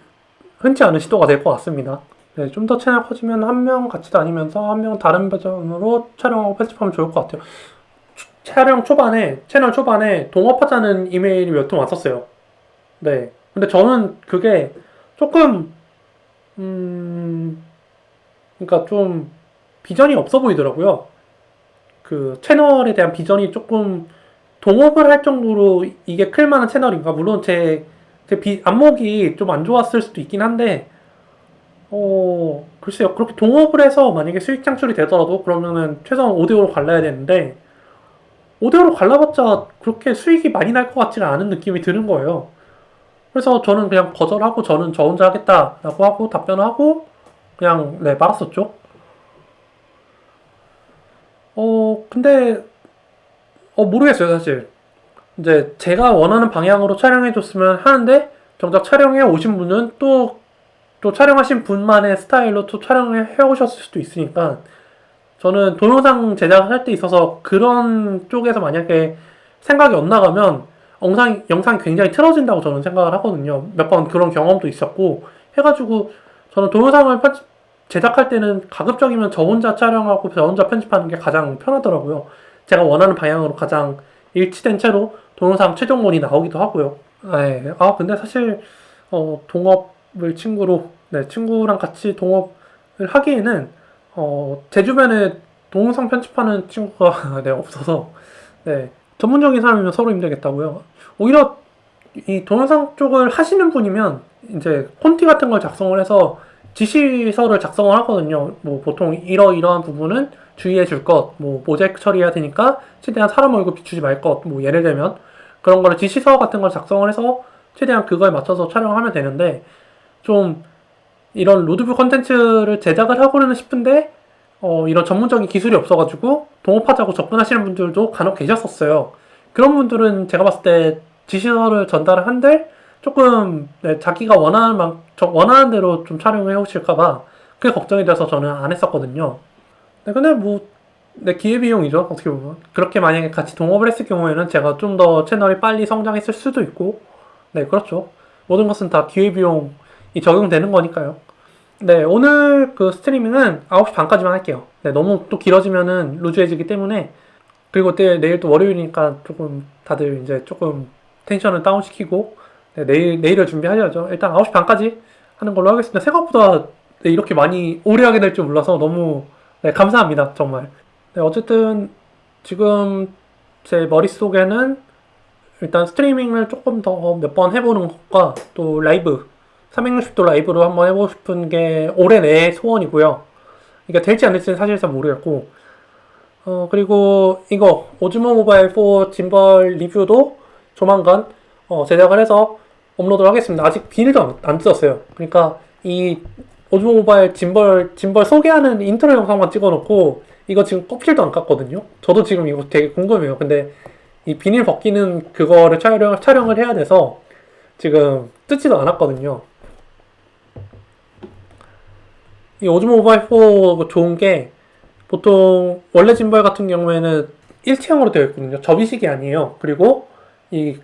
흔치 않은 시도가 될 것 같습니다. 네, 좀 더 채널 커지면 한 명 같이 다니면서 한 명 다른 버전으로 촬영하고 편집하면 좋을 것 같아요. 초- 촬영 초반에, 채널 초반에 동업하자는 이메일이 몇 통 왔었어요. 네. 근데 저는 그게 조금, 음, 그러니까 좀 비전이 없어 보이더라고요. 그 채널에 대한 비전이 조금 동업을 할 정도로 이게 클만한 채널인가? 물론 제, 제 비, 안목이 좀 안 좋았을 수도 있긴 한데, 어, 글쎄요. 그렇게 동업을 해서 만약에 수익 창출이 되더라도 그러면은 최소한 5대5로 갈라야 되는데, 5대5로 갈라봤자 그렇게 수익이 많이 날 것 같지는 않은 느낌이 드는 거예요. 그래서 저는 그냥 거절하고 저는 저 혼자 하겠다라고 하고 답변하고 그냥 네 말았었죠. 어 근데 어 모르겠어요 사실. 이제 제가 원하는 방향으로 촬영해 줬으면 하는데 정작 촬영해 오신 분은 또 또 촬영하신 분만의 스타일로 또 촬영을 해 오셨을 수도 있으니까 저는 동영상 제작할 때 있어서 그런 쪽에서 만약에 생각이 엇나가면 영상, 영상이 굉장히 틀어진다고 저는 생각을 하거든요. 몇 번 그런 경험도 있었고 해가지고 저는 동영상을 편집, 제작할 때는 가급적이면 저 혼자 촬영하고 저 혼자 편집하는 게 가장 편하더라고요. 제가 원하는 방향으로 가장 일치된 채로 동영상 최종본이 나오기도 하고요. 네. 아 근데 사실 어, 동업을 친구로 네, 친구랑 같이 동업을 하기에는 어, 제 주변에 동영상 편집하는 친구가 네, 없어서 네, 전문적인 사람이면 서로 힘들겠다고요. 오히려 이 동영상 쪽을 하시는 분이면 이제 콘티 같은 걸 작성을 해서 지시서를 작성을 하거든요. 뭐 보통 이러이러한 부분은 주의해 줄 것, 뭐 모자이크 처리해야 되니까 최대한 사람 얼굴 비추지 말 것, 뭐 예를 들면 그런 거를 지시서 같은 걸 작성을 해서 최대한 그거에 맞춰서 촬영을 하면 되는데 좀 이런 로드뷰 컨텐츠를 제작을 하고는 싶은데 어, 이런 전문적인 기술이 없어가지고 동업하자고 접근하시는 분들도 간혹 계셨었어요. 그런 분들은 제가 봤을 때 지시서를 전달을 한들 조금 네, 자기가 원하는 만, 저 원하는 대로 좀 촬영을 해오실까봐 그게 걱정이 돼서 저는 안 했었거든요. 네, 근데 뭐, 네, 기회비용이죠. 어떻게 보면. 그렇게 만약에 같이 동업을 했을 경우에는 제가 좀 더 채널이 빨리 성장했을 수도 있고, 네, 그렇죠. 모든 것은 다 기회비용이 적용되는 거니까요. 네, 오늘 그 스트리밍은 9시 반까지만 할게요. 네, 너무 또 길어지면은 루즈해지기 때문에, 그리고 때 내일 또 월요일이니까 조금 다들 이제 조금 텐션을 다운시키고, 네, 내일, 내일을 준비하셔야죠. 일단 9시 반까지 하는 걸로 하겠습니다. 생각보다 네, 이렇게 많이 오래 하게 될 줄 몰라서 너무 네, 감사합니다. 정말. 네, 어쨌든 지금 제 머릿속에는 일단 스트리밍을 조금 더 몇 번 해보는 것과 또 라이브 360도 라이브로 한번 해보고 싶은 게 올해 내 소원이고요. 이게 될지 안 될지는 사실 잘 모르겠고 어 그리고 이거 오즈모 모바일 4 짐벌 리뷰도 조만간 어, 제작을 해서 업로드를 하겠습니다. 아직 비닐도 안, 안 뜯었어요. 그러니까 이 Osmo Mobile 짐벌 짐벌 소개하는 인트로 영상만 찍어놓고 이거 지금 껍질도 안 깠거든요. 저도 지금 이거 되게 궁금해요. 근데 이 비닐 벗기는 그거를 촬영, 촬영을 해야 돼서 지금 뜯지도 않았거든요. 이 Osmo Mobile 4 좋은 게 보통 원래 짐벌 같은 경우에는 일체형으로 되어 있거든요. 접이식이 아니에요. 그리고 이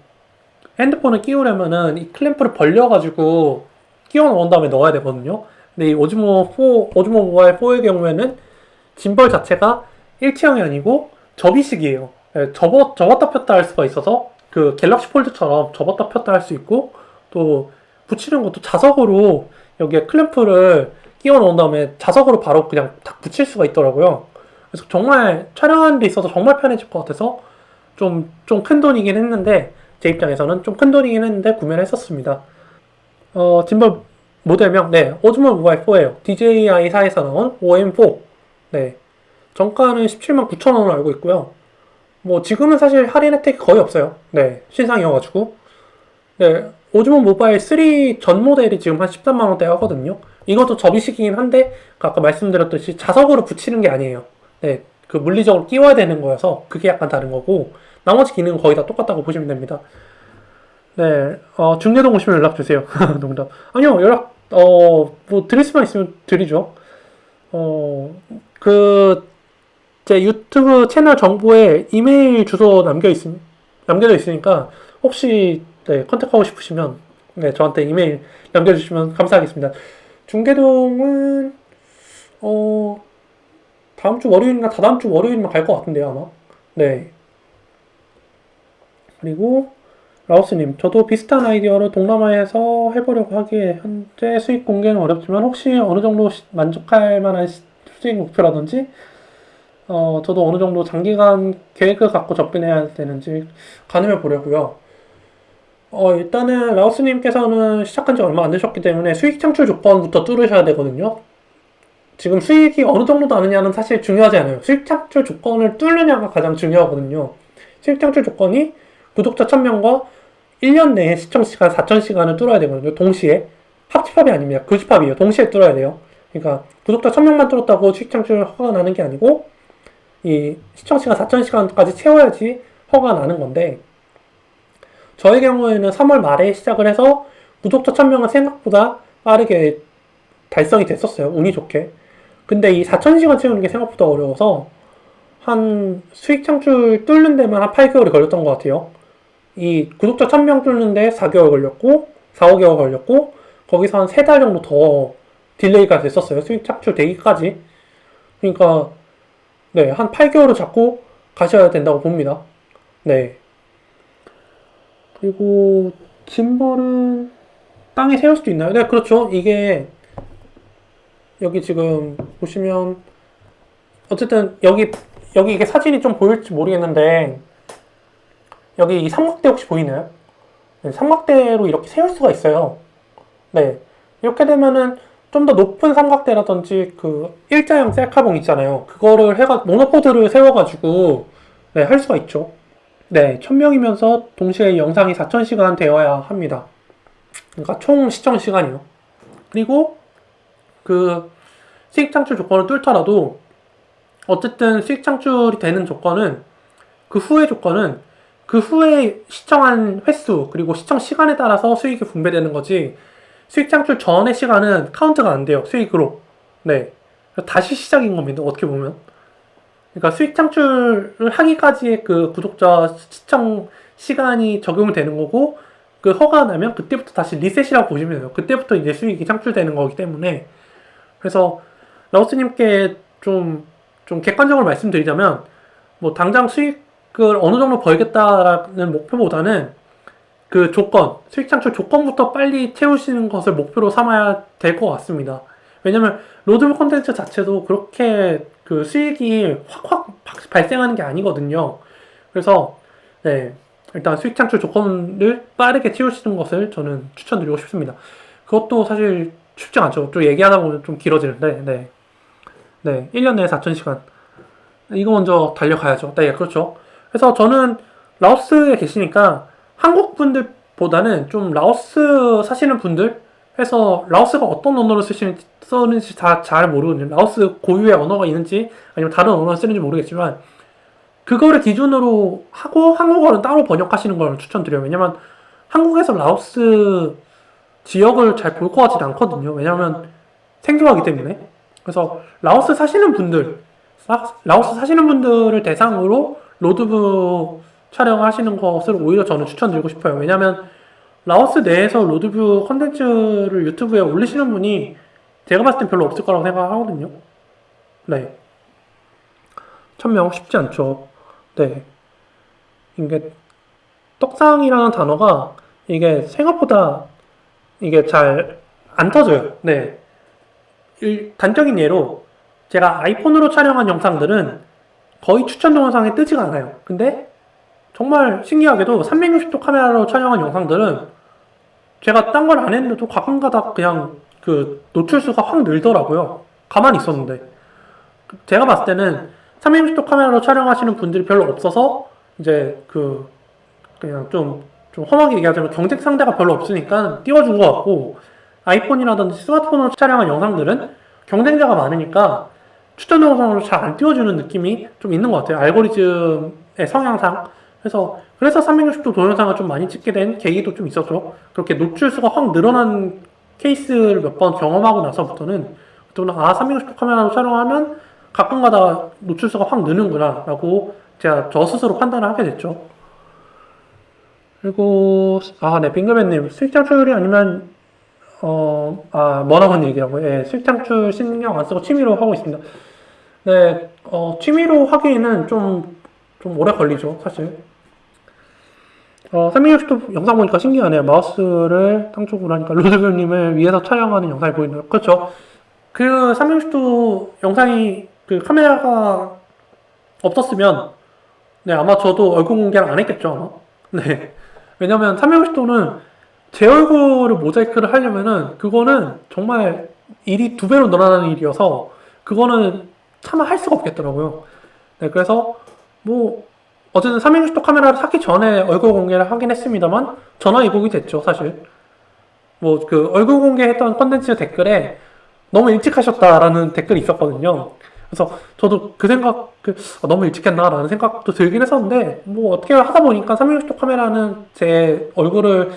핸드폰을 끼우려면은 이 클램프를 벌려가지고 끼워 넣은 다음에 넣어야 되거든요. 근데 이 오즈모 4, 오즈모 모바일 4의 경우에는 짐벌 자체가 일체형이 아니고 접이식이에요. 예, 접어, 접었다 폈다 할 수가 있어서 그 갤럭시 폴드처럼 접었다 폈다 할 수 있고 또 붙이는 것도 자석으로 여기에 클램프를 끼워 넣은 다음에 자석으로 바로 그냥 딱 붙일 수가 있더라고요. 그래서 정말 촬영하는 데 있어서 정말 편해질 것 같아서 좀, 좀 큰 돈이긴 했는데 제 입장에서는 좀 큰 돈이긴 했는데 구매를 했었습니다. 어, 짐벌 모델명, 네, 오즈모 모바일 4예요. DJI4에서 나온 OM4. 네. 정가는 17만 9천 원으로 알고 있고요. 뭐 지금은 사실 할인 혜택이 거의 없어요. 네, 신상이어가지고. 네, 오즈모 모바일 3 전 모델이 지금 한 13만 원대 하거든요. 이것도 접이식이긴 한데 그 아까 말씀드렸듯이 자석으로 붙이는 게 아니에요. 네, 그 물리적으로 끼워야 되는 거여서 그게 약간 다른 거고 나머지 기능은 거의 다 똑같다고 보시면 됩니다. 네, 어, 중계동 오시면 연락 주세요. 농담. 아니요, 연락 어, 뭐 드릴 수만 있으면 드리죠. 어, 그, 제 유튜브 채널 정보에 이메일 주소 남겨 있, 남겨져 있으니까, 혹시, 네, 컨택하고 싶으시면, 네, 저한테 이메일 남겨주시면 감사하겠습니다. 중계동은, 어, 다음 주 월요일이나 다다음 주 월요일이면 갈것 같은데요, 아마. 네. 그리고, 라오스님, 저도 비슷한 아이디어로 동남아에서 해보려고 하기에 현재 수익 공개는 어렵지만 혹시 어느 정도 시- 만족할 만한 시- 수익 목표라든지 어, 저도 어느 정도 장기간 계획을 갖고 접근해야 되는지 가늠해 보려고요. 어, 일단은 라오스님께서는 시작한 지 얼마 안 되셨기 때문에 수익 창출 조건부터 뚫으셔야 되거든요. 지금 수익이 어느 정도 나느냐는 사실 중요하지 않아요. 수익 창출 조건을 뚫느냐가 가장 중요하거든요. 수익 창출 조건이 구독자 1000명과 1년 내에 시청시간 4000시간을 뚫어야 되거든요. 동시에. 합집합이 아닙니다. 교집합이에요. 동시에 뚫어야 돼요. 그러니까 구독자 1000명만 뚫었다고 수익 창출 허가 나는 게 아니고 이 시청시간 4000시간까지 채워야지 허가 나는 건데 저의 경우에는 3월 말에 시작을 해서 구독자 1000명은 생각보다 빠르게 달성이 됐었어요. 운이 좋게. 근데 이 4000시간 채우는 게 생각보다 어려워서 한 수익 창출 뚫는 데만 한 8개월이 걸렸던 것 같아요. 이 구독자 1000명 뚫는데 4개월 걸렸고 4, 5개월 걸렸고 거기서 한 3달 정도 더 delay가 됐었어요. 수익 창출 되기까지. 그러니까 네, 한 8개월을 잡고 가셔야 된다고 봅니다. 네. 그리고 gimbal은 땅에 세울 수도 있나요? 네, 그렇죠. 이게 여기 지금 보시면 어쨌든 여기 여기 이게 사진이 좀 보일지 모르겠는데 여기 이 삼각대 혹시 보이나요? 네, 삼각대로 이렇게 세울 수가 있어요. 네. 이렇게 되면은 좀 더 높은 삼각대라든지 그 일자형 셀카봉 있잖아요. 그거를 해가 모노포드를 세워가지고 네, 할 수가 있죠. 네, 1000명이면서 동시에 영상이 4000시간 되어야 합니다. 그러니까 총 시청 시간이요. 그리고 그 수익 창출 조건을 뚫더라도 어쨌든 수익 창출이 되는 조건은 그 후의 조건은 그 후에 시청한 횟수 그리고 시청 시간에 따라서 수익이 분배되는 거지 수익 창출 전의 시간은 카운트가 안 돼요 수익으로. 네. 다시 시작인 겁니다 어떻게 보면. 그러니까 수익 창출을 하기까지의 그 구독자 시청 시간이 적용이 되는 거고 그 허가 나면 그때부터 다시 리셋이라고 보시면 돼요. 그때부터 이제 수익이 창출되는 거기 때문에 그래서 라오스님께 좀, 좀 객관적으로 말씀드리자면 뭐 당장 수익을 어느 정도 벌겠다라는 목표보다는 그 조건, 수익 창출 조건부터 빨리 채우시는 것을 목표로 삼아야 될 것 같습니다. 왜냐면 로드북 콘텐츠 자체도 그렇게 그 수익이 확확 발생하는 게 아니거든요. 그래서 네 일단 수익 창출 조건을 빠르게 채우시는 것을 저는 추천드리고 싶습니다. 그것도 사실 쉽지 않죠. 좀 얘기하다 보면 좀 길어지는데 네. 네, 1년 내에 4,000시간. 이거 먼저 달려가야죠. 네, 그렇죠. 그래서 저는 라오스에 계시니까 한국 분들보다는 좀 라오스 사시는 분들 해서 라오스가 어떤 언어를 쓰시는지, 쓰는지 다 잘 모르거든요. 라오스 고유의 언어가 있는지 아니면 다른 언어를 쓰는지 모르겠지만 그거를 기준으로 하고 한국어는 따로 번역하시는 걸 추천드려요. 왜냐면 한국에서 라오스 지역을 잘 볼 것 같지는 않거든요. 왜냐면 생소하기 때문에. 그래서 라오스 사시는 분들, 사- 라오스 사시는 분들을 대상으로 road view 촬영하시는 것을 오히려 저는 추천드리고 싶어요. 왜냐면 라오스 내에서 road view 컨텐츠를 유튜브에 올리시는 분이 제가 봤을 땐 별로 없을 거라고 생각하거든요. 네. 천명 쉽지 않죠. 네. 이게 떡상이라는 단어가 이게 생각보다 이게 잘 안 터져요. 네. 일- 단적인 예로 제가 아이폰으로 촬영한 영상들은 거의 추천 동영상에 뜨지가 않아요. 근데 정말 신기하게도 360도 카메라로 촬영한 영상들은 제가 딴 걸 안 했는데도 가끔가다 그냥 그 노출수가 확 늘더라고요. 가만히 있었는데. 제가 봤을 때는 360도 카메라로 촬영하시는 분들이 별로 없어서 이제 그 그냥 좀, 좀 험하게 얘기하자면 경쟁 상대가 별로 없으니까 띄워준 것 같고 아이폰이라든지 스마트폰으로 촬영한 영상들은 경쟁자가 많으니까 추천 영상으로 잘 안 띄워주는 느낌이 좀 있는 것 같아요. 알고리즘의 성향상. 그래서, 그래서 360도 동영상을 좀 많이 찍게 된 계기도 좀 있었죠. 그렇게 노출수가 확 늘어난 케이스를 몇 번 경험하고 나서부터는, 아, 360도 카메라로 촬영하면 가끔가다 노출수가 확 느는구나, 라고 제가 저 스스로 판단을 하게 됐죠. 그리고, 아, 네, 빙그맨님, 수익 창출이 아니면 어, 아, 머나먼 얘기라고. 예, 수익 창출 신경 안 쓰고 취미로 하고 있습니다. 네, 어, 취미로 하기에는 좀, 좀 오래 걸리죠, 사실. 어, 360도 영상 보니까 신기하네요. 마우스를 땅 쪽으로 하니까 로드뷰님을 위에서 촬영하는 영상이 보이네요. 그렇죠. 그 360도 영상이 그 카메라가 없었으면 네, 아마 저도 얼굴 공개를 안 했겠죠, 아마. 네. 왜냐면 360도는 제 얼굴을 모자이크를 하려면은 그거는 정말 일이 두 배로 늘어나는 일이어서 그거는 차마 할 수가 없겠더라고요. 네, 그래서 뭐 어쨌든 360도 카메라를 사기 전에 얼굴 공개를 하긴 했습니다만 전화 이복이 됐죠, 사실. 뭐 그 얼굴 공개했던 컨텐츠 댓글에 너무 일찍 하셨다라는 댓글이 있었거든요. 그래서 저도 그 생각, 그, 아, 너무 일찍 했나라는 생각도 들긴 했었는데, 뭐 어떻게 하다 보니까 360도 카메라는 제 얼굴을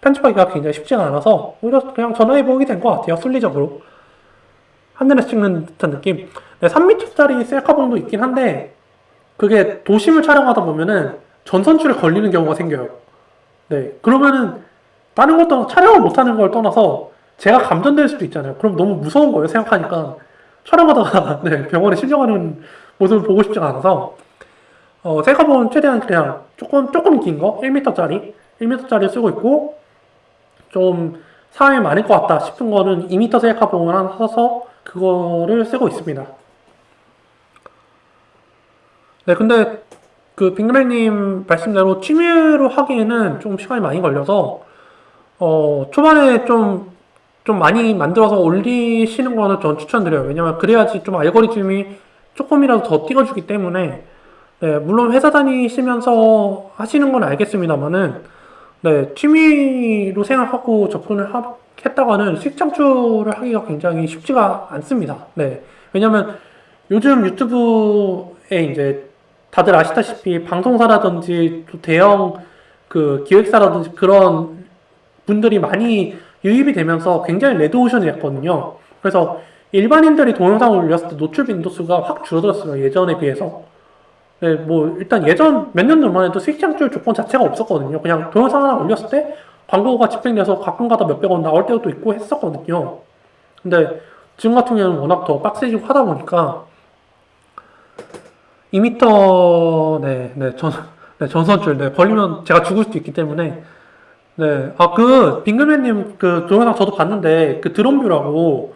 편집하기가 굉장히 쉽지가 않아서 오히려 그냥 전화해보게 된 것 같아요 순리적으로. 하늘에서 찍는 듯한 느낌. 네, 3m짜리 셀카봉도 있긴 한데 그게 도심을 촬영하다 보면은 전선줄에 걸리는 경우가 생겨요. 네 그러면은 다른 것도 촬영을 못하는 걸 떠나서 제가 감전될 수도 있잖아요. 그럼 너무 무서운 거예요 생각하니까 촬영하다가 네, 병원에 실려가는 모습을 보고 싶지가 않아서 어, 셀카봉은 최대한 그냥 조금 조금 긴 거 1m짜리 1m짜리 쓰고 있고 좀 사람이 많을 것 같다 싶은 거는 2m 셀카봉을 하나 사서 그거를 쓰고 있습니다. 네, 근데 그 빅맨님 말씀대로 취미로 하기에는 좀 시간이 많이 걸려서 어 초반에 좀 좀 많이 만들어서 올리시는 거는 전 추천드려요. 왜냐면 그래야지 좀 알고리즘이 조금이라도 더 띄워주기 때문에 네, 물론 회사 다니시면서 하시는 건 알겠습니다만은 네, 취미로 생각하고 접근을 하, 했다가는 수익 창출을 하기가 굉장히 쉽지가 않습니다. 네. 왜냐면 요즘 유튜브에 이제 다들 아시다시피 방송사라든지 또 대형 그 기획사라든지 그런 분들이 많이 유입이 되면서 굉장히 레드오션이 됐거든요. 그래서 일반인들이 동영상을 올렸을 때 노출 빈도수가 확 줄어들었어요. 예전에 비해서. 네, 뭐 일단 예전 몇 년 전만 해도 스위치 창출 조건 자체가 없었거든요. 그냥 동영상 하나 올렸을 때 광고가 집행돼서 가끔가다 몇백 원 나올 때도 있고 했었거든요. 근데 지금 같은 경우는 워낙 더 빡세지고 하다 보니까 2m 네, 네, 전, 네, 전선줄 네, 걸리면 제가 죽을 수도 있기 때문에 네, 아 그 빙글맨님 그 동영상 저도 봤는데 그 드론뷰라고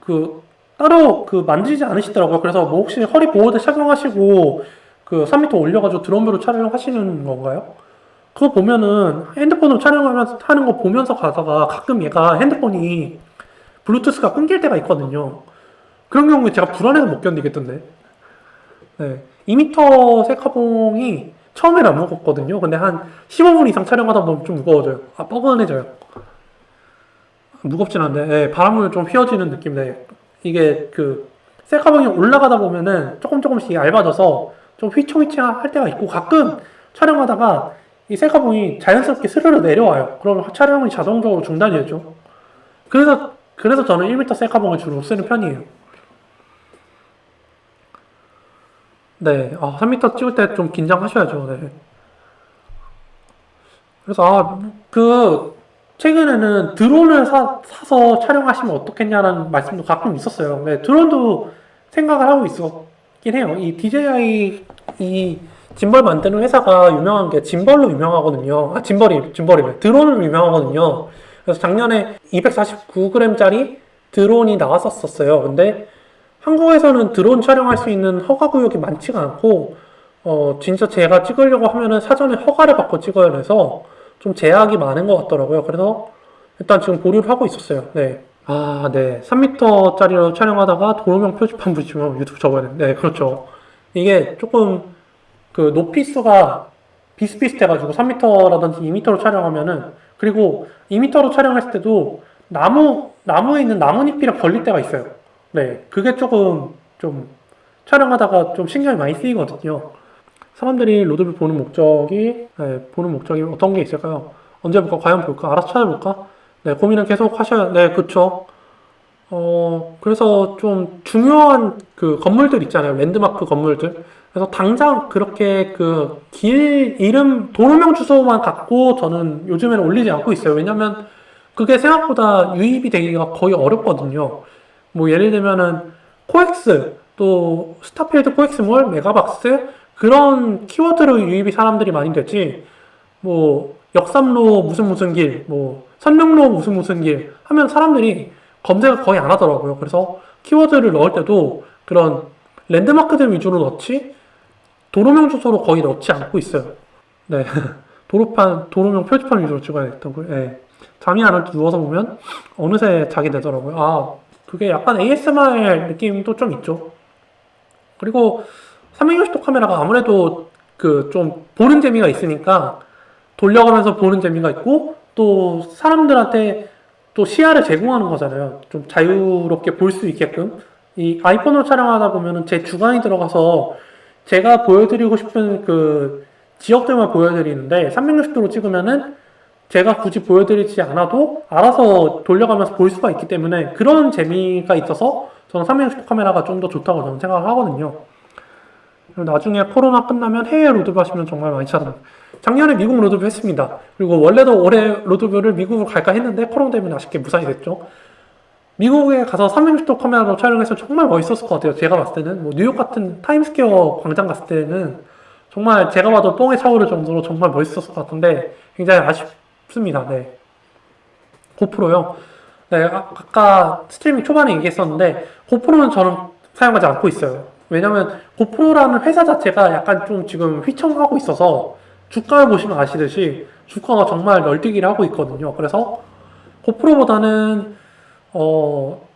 그 따로 그 만지지 않으시더라고요. 그래서 뭐 혹시 허리 보호대 착용하시고 그 3m 올려가지고 드론뷰로 촬영하시는 건가요? 그거 보면은 핸드폰으로 촬영하면서 하는 거 보면서 가다가 가끔 얘가 핸드폰이 블루투스가 끊길 때가 있거든요. 그런 경우에 제가 불안해서 못 견디겠던데. 네. 2m 셀카봉이 처음에는 안 무겁거든요. 근데 한 15분 이상 촬영하다 보면 좀 무거워져요. 아, 뻐근해져요. 무겁진 않네. 네, 바람을 좀 휘어지는 느낌인데, 이게 그, 셀카봉이 올라가다 보면은 조금 조금씩 얇아져서 좀 휘청휘청 할 때가 있고, 가끔 촬영하다가 이 셀카봉이 자연스럽게 스르르 내려와요. 그러면 촬영이 자동적으로 중단이 되죠. 그래서, 그래서 저는 1m 셀카봉을 주로 쓰는 편이에요. 네, 아, 3m 찍을 때 좀 긴장하셔야죠. 네. 그래서 아, 그 최근에는 드론을 사, 사서 촬영하시면 어떻겠냐는 말씀도 가끔 있었어요. 네, 드론도 생각을 하고 있었긴 해요. 이 DJI 이 짐벌 만드는 회사가 유명한 게 짐벌로 유명하거든요. 아, 짐벌이 짐벌이래. 드론으로 유명하거든요. 그래서 작년에 249g짜리 드론이 나왔었어요. 근데 한국에서는 드론 촬영할 수 있는 허가 구역이 많지가 않고 어 진짜 제가 찍으려고 하면은 사전에 허가를 받고 찍어야 해서 좀 제약이 많은 것 같더라고요. 그래서 일단 지금 보류를 하고 있었어요. 네. 아, 네. 3m짜리로 촬영하다가 도로명 표지판 붙이면 유튜브 접어야 되는데, 네, 그렇죠. 이게 조금 그 높이수가 비슷비슷해가지고 3m라든지 2m로 촬영하면은, 그리고 2m로 촬영했을 때도 나무, 나무에 있는 나뭇잎이랑 걸릴 때가 있어요. 네. 그게 조금 좀 촬영하다가 좀 신경이 많이 쓰이거든요. 사람들이 로드뷰 보는 목적이 네, 보는 목적이 어떤 게 있을까요? 언제 볼까? 과연 볼까? 알아서 찾아볼까? 네, 고민은 계속 하셔야 네, 그쵸. 어, 그래서 좀 중요한 그 건물들 있잖아요. 랜드마크 건물들. 그래서 당장 그렇게 그 길 이름 도로명 주소만 갖고 저는 요즘에는 올리지 않고 있어요. 왜냐면 그게 생각보다 유입이 되기가 거의 어렵거든요. 뭐 예를 들면은 코엑스 또 스타필드 코엑스몰 메가박스 그런 키워드로 유입이 사람들이 많이 되지 뭐 역삼로 무슨 무슨 길, 뭐 선릉로 무슨 무슨 길 하면 사람들이 검색을 거의 안 하더라고요. 그래서 키워드를 넣을 때도 그런 랜드마크들 위주로 넣지 도로명 주소로 거의 넣지 않고 있어요. 네. 도로판, 도로명 표지판 위주로 찍어야 됐던 거예요. 네. 잠이 안 올 때 누워서 보면 어느새 자게 되더라고요. 아, 그게 약간 ASMR 느낌도 좀 있죠. 그리고 360도 카메라가 아무래도 그 좀 보는 재미가 있으니까 돌려가면서 보는 재미가 있고 또 사람들한테 또 시야를 제공하는 거잖아요. 좀 자유롭게 볼 수 있게끔. 이 아이폰으로 촬영하다 보면은 제 주관이 들어가서 제가 보여드리고 싶은 그 지역들만 보여드리는데 360도로 찍으면은 제가 굳이 보여드리지 않아도 알아서 돌려가면서 볼 수가 있기 때문에 그런 재미가 있어서 저는 360도 카메라가 좀 더 좋다고 저는 생각을 하거든요. 나중에 코로나 끝나면 해외 road view 하시면 정말 많이 찾아요. 작년에 미국 road view 했습니다. 그리고 원래도 올해 road view를 미국으로 갈까 했는데 코로나 때문에 아쉽게 무산이 됐죠. 미국에 가서 360도 카메라로 촬영해서 정말 멋있었을 것 같아요. 제가 봤을 때는 뭐 뉴욕 같은 타임스퀘어 광장 갔을 때는 정말 제가 봐도 뽕에 차오를 정도로 정말 멋있었을 것 같은데 굉장히 아쉽 습니다. 네. 고프로요. 네, 아, 아까 스트리밍 초반에 얘기했었는데 고프로는 저는 사용하지 않고 있어요. 왜냐면 고프로라는 회사 자체가 약간 좀 지금 휘청하고 있어서 주가를 보시면 아시듯이 주가가 정말 널뛰기를 하고 있거든요. 그래서 고프로보다는 어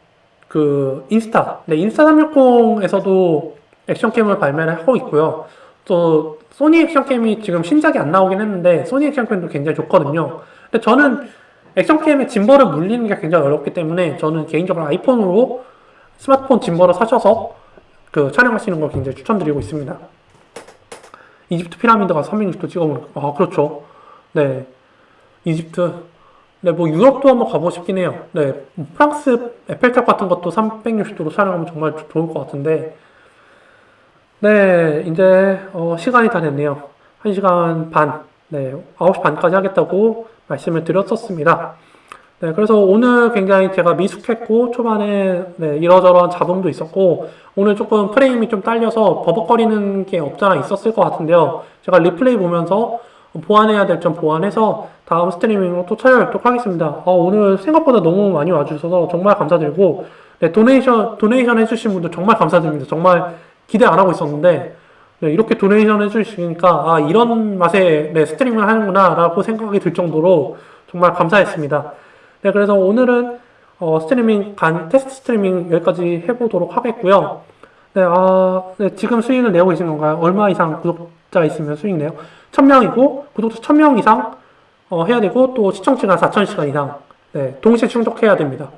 그 인스타, 네 인스타 360에서도 action cam을 발매를 하고 있고요. 또 소니 action cam이 지금 신작이 안 나오긴 했는데 소니 action cam도 굉장히 좋거든요. 근데 저는 action cam의 gimbal을 물리는 게 굉장히 어렵기 때문에 저는 개인적으로 아이폰으로 스마트폰 gimbal을 사셔서 그 촬영하시는 걸 굉장히 추천드리고 있습니다. 이집트 피라미드 가서 360도 찍어보는 아 그렇죠. 네, 이집트. 네, 뭐 유럽도 한번 가보고 싶긴 해요. 네, 뭐 프랑스 에펠탑 같은 것도 360도로 촬영하면 정말 조- 좋을 것 같은데. 네, 이제 어, 시간이 다 됐네요. 1시간 반. 네, 9시 반까지 하겠다고 말씀을 드렸었습니다. 네, 그래서 오늘 굉장히 제가 미숙했고, 초반에 네, 이러저러한 잡음도 있었고, 오늘 조금 프레임이 좀 딸려서 버벅거리는 게 없잖아 있었을 것 같은데요. 제가 리플레이 보면서 보완해야 될 점 보완해서 다음 스트리밍으로 또 찾아뵙도록 하겠습니다. 아, 오늘 생각보다 너무 많이 와주셔서 정말 감사드리고, 네, donation, donation 해주신 분들 정말 감사드립니다. 정말 기대 안 하고 있었는데, 네, 이렇게 donation 해주시니까, 아, 이런 맛에 네, 스트리밍을 하는구나, 라고 생각이 들 정도로 정말 감사했습니다. 네, 그래서 오늘은 어, 스트리밍, 간, 테스트 스트리밍 여기까지 해보도록 하겠고요. 네, 아, 네, 지금 수익을 내고 계신 건가요? 얼마 이상 구독자 있으면 수익 내요? 1000명이고, 구독자 1000명 이상 어, 해야 되고, 또 시청시간 4000시간 이상, 네, 동시에 충족해야 됩니다.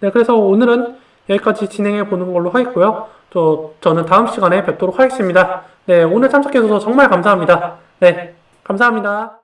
네, 그래서 오늘은 여기까지 진행해 보는 걸로 하겠고요. 저, 저는 다음 시간에 뵙도록 하겠습니다. 네, 오늘 참석해주셔서 정말 감사합니다. 네, 감사합니다.